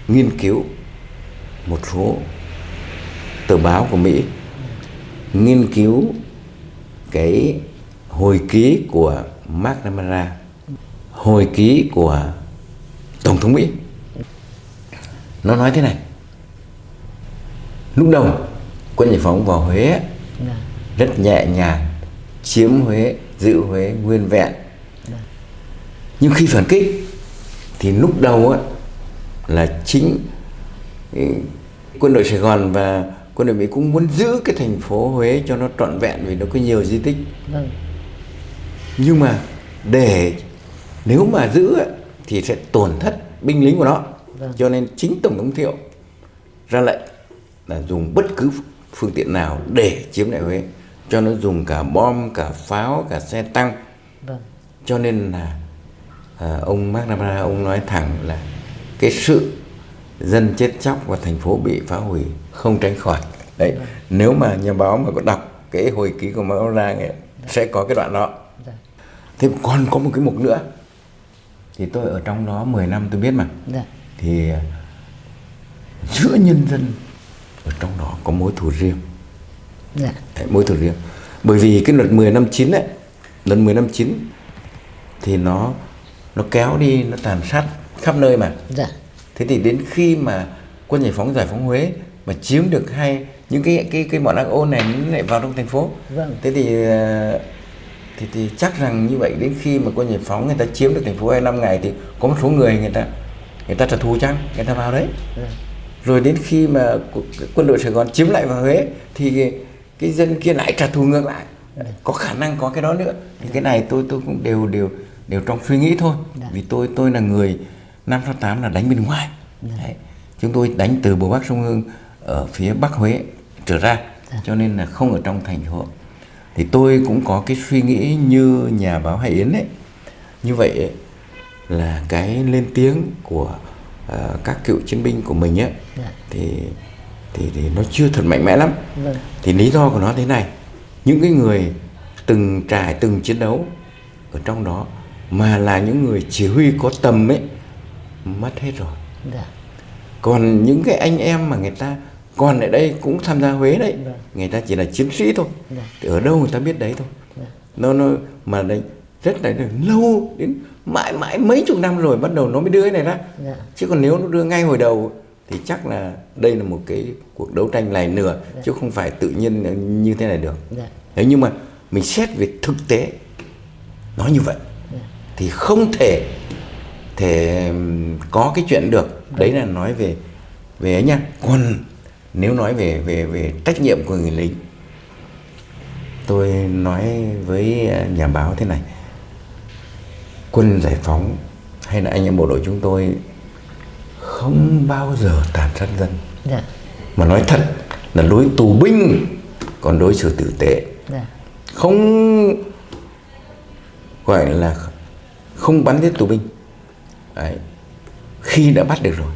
nghiên cứu một số tờ báo của Mỹ nghiên cứu cái hồi ký của McNamara hồi ký của Tổng thống Mỹ nó nói thế này lúc đầu quân giải phóng vào Huế. Rất nhẹ nhàng chiếm Huế giữ Huế nguyên vẹn. Nhưng khi phản kích thì lúc đầu á, là chính ừ, quân đội Sài Gòn và quân đội Mỹ cũng muốn giữ cái thành phố Huế cho nó trọn vẹn vì nó có nhiều di tích. Vâng. Nhưng mà để nếu mà giữ á, thì sẽ tổn thất binh lính của nó. Vâng. cho nên chính tổng thống thiệu ra lệnh là dùng bất cứ phương tiện nào để chiếm lại Huế. Cho nó dùng cả bom cả pháo cả xe tăng. Vâng. Cho nên là à, ông McNamara ông nói thẳng là cái sự dân chết chóc và thành phố bị phá hủy không tránh khỏi. Đấy nếu mà nhà báo mà có đọc cái hồi ký của McNamara ấy, sẽ có cái đoạn đó. Dạ thế còn có một cái mục nữa. Thì tôi ở trong đó 10 năm tôi biết mà. Dạ. Thì à, giữa nhân dân ở trong đó có mối thù riêng. Dạ. Đấy, mối thù riêng. Bởi vì cái luật 10 năm 9 ấy luật 10 năm 9 thì nó nó kéo đi nó tàn sát khắp nơi mà. Dạ. Thế thì đến khi mà quân giải phóng giải phóng Huế mà chiếm được hai những cái cái cái bọn ác ôn này nó lại vào trong thành phố Vâng. thế thì ờ, thì thì chắc rằng như vậy đến khi mà quân giải phóng người ta chiếm được thành phố hai năm ngày thì có một số người người ta người ta trả thù chăng? Người ta vào đấy. Dạ rồi đến khi mà quân đội Sài Gòn chiếm lại vào Huế thì cái, dân kia lại trả thù ngược lại có khả năng có cái đó nữa thì cái này tôi tôi cũng đều đều đều trong suy nghĩ thôi Dạ. vì tôi tôi là người năm sáu tám là đánh bên ngoài Đấy. chúng tôi đánh từ bờ bắc sông Hương ở phía bắc Huế trở ra cho nên là không ở trong thành phố thì tôi cũng có cái suy nghĩ như nhà báo Hải Yến ấy như vậy ấy, là cái lên tiếng của ờ, các cựu chiến binh của mình ấy Dạ. Thì thì thì nó chưa thật mạnh mẽ lắm Vâng. thì lý do của nó thế này những cái người từng trải từng chiến đấu ở trong đó mà là những người chỉ huy có tầm ấy mất hết rồi dạ còn những cái anh em mà người ta còn ở đây cũng tham gia Huế đấy Vâng. người ta chỉ là chiến sĩ thôi Dạ. thì ở đâu người ta biết đấy thôi Dạ. nó nó mà đấy rất là lâu đến mãi mãi mấy chục năm rồi bắt đầu nó mới đưa cái này ra Dạ. chứ còn nếu nó đưa ngay hồi đầu thì chắc là đây là một cái cuộc đấu tranh này nửa chứ không phải tự nhiên như thế này được. Dạ. Thế nhưng mà mình xét về thực tế nó như vậy. Thì không thể thể có cái chuyện được. Đấy là nói về về ấy nha. Còn nếu nói về về về trách nhiệm của người lính tôi nói với à, nhà báo thế này. Quân giải phóng hay là anh em bộ đội chúng tôi không bao giờ tàn sát dân. Dạ. Mà nói thật là đối tù binh còn đối xử tử tế. Dạ. Không gọi là không bắn giết tù binh. Đấy. khi đã bắt được rồi.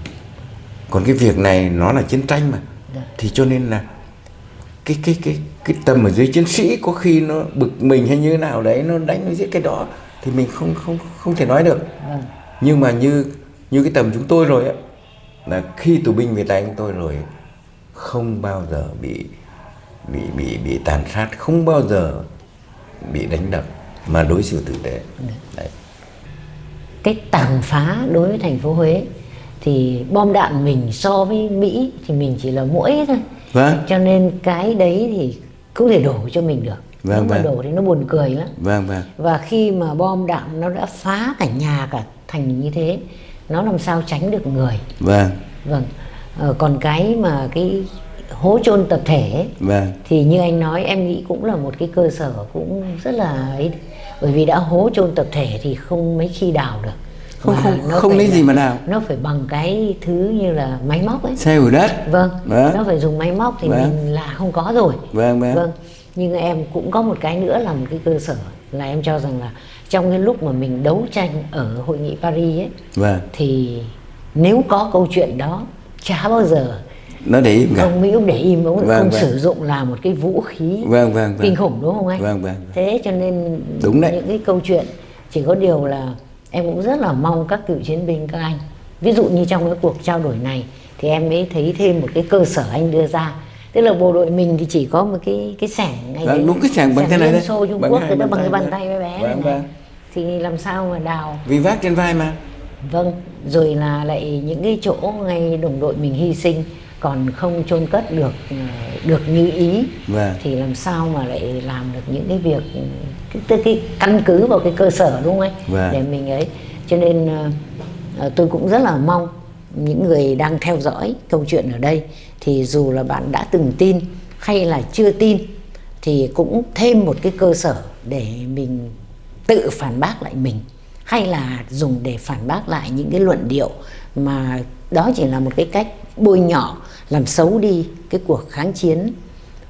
Còn cái việc này nó là chiến tranh mà. Dạ. thì cho nên là cái cái cái cái tầm ở dưới chiến sĩ có khi nó bực mình hay như thế nào đấy nó đánh nó giết cái đó thì mình không không không thể nói được. Vâng. Nhưng mà như như cái tầm chúng tôi rồi á là khi tù binh về tay chúng tôi rồi không bao giờ bị bị bị bị tàn sát không bao giờ bị đánh đập mà đối xử tử tế. Đấy. Cái tàn phá đối với thành phố Huế thì bom đạn mình so với Mỹ thì mình chỉ là mũi thôi. Vâng. Cho nên cái đấy thì không thể đổ cho mình được. Vâng, nếu mà vâng. đổ thì nó buồn cười lắm. Vâng vâng. Và khi mà bom đạn nó đã phá cả nhà cả thành như thế nó làm sao tránh được người. Vâng. Vâng. Ờ, còn cái mà cái hố chôn tập thể ấy, vâng. thì như anh nói em nghĩ cũng là một cái cơ sở cũng rất là ấy. Bởi vì đã hố chôn tập thể thì không mấy khi đào được. Không- Mà không- nó không lấy gì mà đào. nó phải bằng cái thứ như là máy móc ấy. Xe ủi đất. Vâng. Vâng. nó phải dùng máy móc thì Vâng. mình là không có rồi. Vâng, vâng. vâng. Nhưng em cũng có một cái nữa là một cái cơ sở là em cho rằng là trong cái lúc mà mình đấu tranh ở hội nghị Paris ấy vâng thì nếu có câu chuyện đó chả bao giờ nó để im cả ông Mỹ ông để im ông Vâng, không vâng. sử dụng là một cái vũ khí vâng vâng vâng kinh khủng đúng không anh? Vâng, vâng. Thế cho nên Đúng đấy. những cái câu chuyện chỉ có điều là em cũng rất là mong các cựu chiến binh các anh ví dụ như trong cái cuộc trao đổi này thì em mới thấy thêm một cái cơ sở anh đưa ra tức là bộ đội mình thì chỉ có một cái cái sẻng ngay Vâng, đấy, đúng cái sẻng bằng thế này đây. Xô Trung Bằng Quốc hai bàn bằng cái bàn tay bé bé Vâng, này, vâng. Thì làm sao mà đào? Vì vác trên vai mà. Vâng, rồi là lại những cái chỗ ngay đồng đội mình hy sinh còn không chôn cất được ờ, được như ý. Vâng. thì làm sao mà lại làm được những cái việc cái, cái, căn cứ vào cái cơ sở đúng không anh? Vâng. để mình ấy. Cho nên ờ, ờ, tôi cũng rất là mong những người đang theo dõi câu chuyện ở đây. Thì dù là bạn đã từng tin hay là chưa tin thì cũng thêm một cái cơ sở để mình tự phản bác lại mình, hay là dùng để phản bác lại những cái luận điệu mà đó chỉ là một cái cách bôi nhọ, làm xấu đi cái cuộc kháng chiến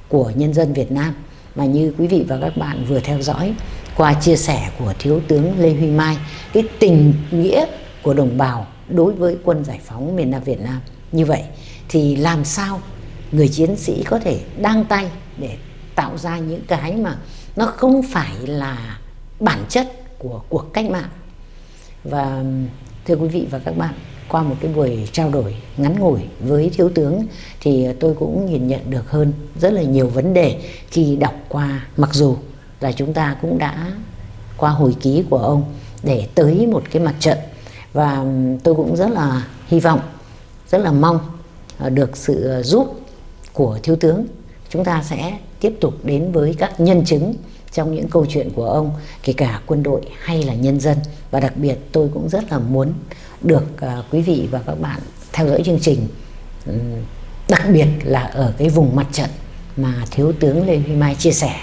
của nhân dân Việt Nam. Mà như quý vị và các bạn vừa theo dõi qua chia sẻ của thiếu tướng Lê Huy Mai, cái tình nghĩa của đồng bào đối với quân giải phóng miền Nam Việt Nam như vậy, thì làm sao người chiến sĩ có thể đăng tay để tạo ra những cái mà nó không phải là bản chất của cuộc cách mạng. Và, thưa quý vị và các bạn, qua một cái buổi trao đổi ngắn ngủi với thiếu tướng thì tôi cũng nhìn nhận được hơn rất là nhiều vấn đề khi đọc qua. Mặc dù là chúng ta cũng đã qua hồi ký của ông để tới một cái mặt trận. Và, tôi cũng rất là hy vọng, rất là mong ờ, được sự giúp của thiếu tướng. Chúng ta sẽ tiếp tục đến với các nhân chứng trong những câu chuyện của ông kể cả quân đội hay là nhân dân. Và đặc biệt tôi cũng rất là muốn được uh, quý vị và các bạn theo dõi chương trình. Đặc biệt là ở cái vùng mặt trận mà thiếu tướng Lê Huy Mai chia sẻ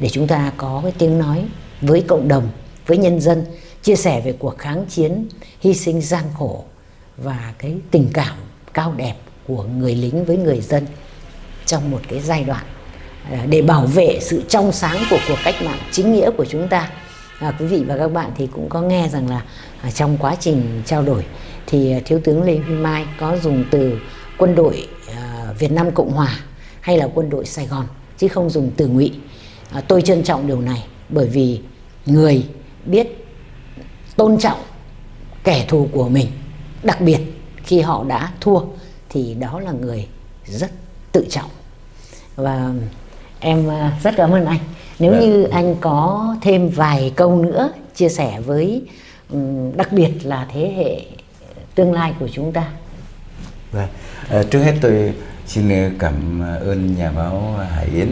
để chúng ta có cái tiếng nói với cộng đồng với nhân dân chia sẻ về cuộc kháng chiến hy sinh gian khổ và cái tình cảm cao đẹp của người lính với người dân trong một cái giai đoạn À, để bảo vệ sự trong sáng của cuộc cách mạng chính nghĩa của chúng ta. À, quý vị và các bạn thì cũng có nghe rằng là à, trong quá trình trao đổi thì à, thiếu tướng Lê Huy Mai có dùng từ quân đội à, Việt Nam Cộng Hòa hay là quân đội Sài Gòn chứ không dùng từ ngụy. À, tôi trân trọng điều này bởi vì người biết tôn trọng kẻ thù của mình đặc biệt khi họ đã thua thì đó là người rất tự trọng. Và em à, rất cảm ơn anh nếu Dạ. như anh có thêm vài câu nữa chia sẻ với đặc biệt là thế hệ tương lai của chúng ta Vâng. À, trước hết tôi xin cảm ơn nhà báo Hải Yến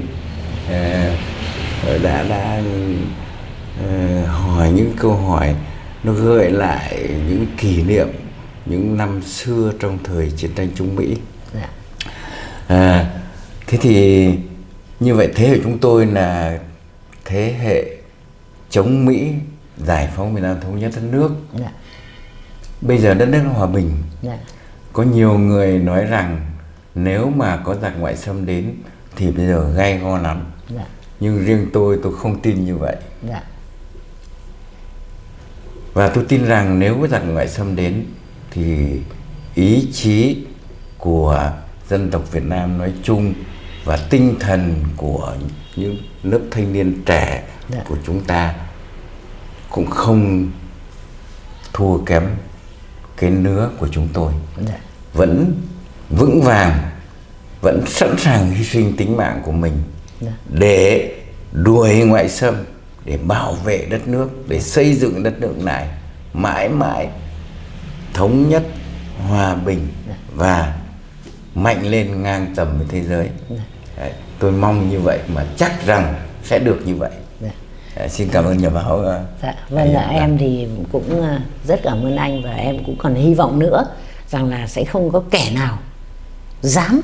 à, đã đã ờ, hỏi những câu hỏi nó gợi lại những kỷ niệm những năm xưa trong thời chiến tranh Trung Mỹ. dạ À, thế thì như vậy thế hệ chúng tôi là thế hệ chống Mỹ giải phóng miền Nam thống nhất đất nước. dạ Bây giờ đất nước hòa bình dạ có nhiều người nói rằng nếu mà có giặc ngoại xâm đến thì bây giờ gay go lắm. dạ Nhưng riêng tôi tôi không tin như vậy. dạ Và tôi tin rằng nếu có giặc ngoại xâm đến thì ý chí của dân tộc Việt Nam nói chung và tinh thần của những lớp thanh niên trẻ Dạ. của chúng ta cũng không thua kém cái nứa của chúng tôi. dạ vẫn vững vàng vẫn sẵn sàng hy sinh tính mạng của mình Dạ. để đuổi ngoại xâm để bảo vệ đất nước để xây dựng đất nước này mãi mãi thống nhất hòa bình và mạnh lên ngang tầm với thế giới Đấy, tôi mong như vậy mà chắc rằng sẽ được như vậy. Dạ. Đấy, xin cảm ơn nhà báo ờ, Dạ, vâng Yến. em thì cũng à, rất cảm ơn anh và em cũng còn hy vọng nữa rằng là sẽ không có kẻ nào dám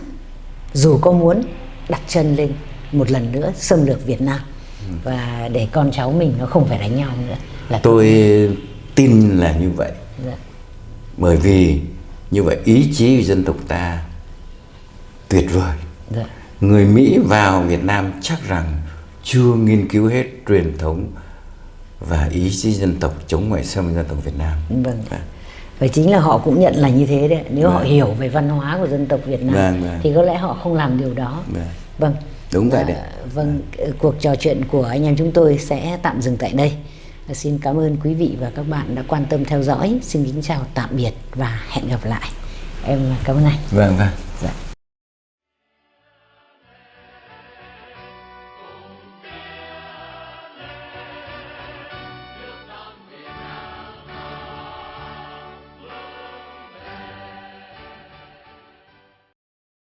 dù có muốn đặt chân lên một lần nữa xâm lược Việt Nam. Và để con cháu mình nó không phải đánh nhau nữa là tôi tin là như vậy. Dạ, bởi vì như vậy ý chí của dân tộc ta tuyệt vời. Dạ, người Mỹ vào Việt Nam chắc rằng chưa nghiên cứu hết truyền thống và ý chí dân tộc chống ngoại xâm dân tộc Việt Nam vâng. và chính là họ cũng nhận là như thế đấy nếu họ Vâng. hiểu về văn hóa của dân tộc Việt Nam Vâng, vâng. thì có lẽ họ không làm điều đó Vâng. vâng Đúng vậy đấy. vâng cuộc trò chuyện của anh em chúng tôi sẽ tạm dừng tại đây Và xin cảm ơn quý vị và các bạn đã quan tâm theo dõi xin kính chào tạm biệt và hẹn gặp lại em cảm ơn anh Vâng vâng.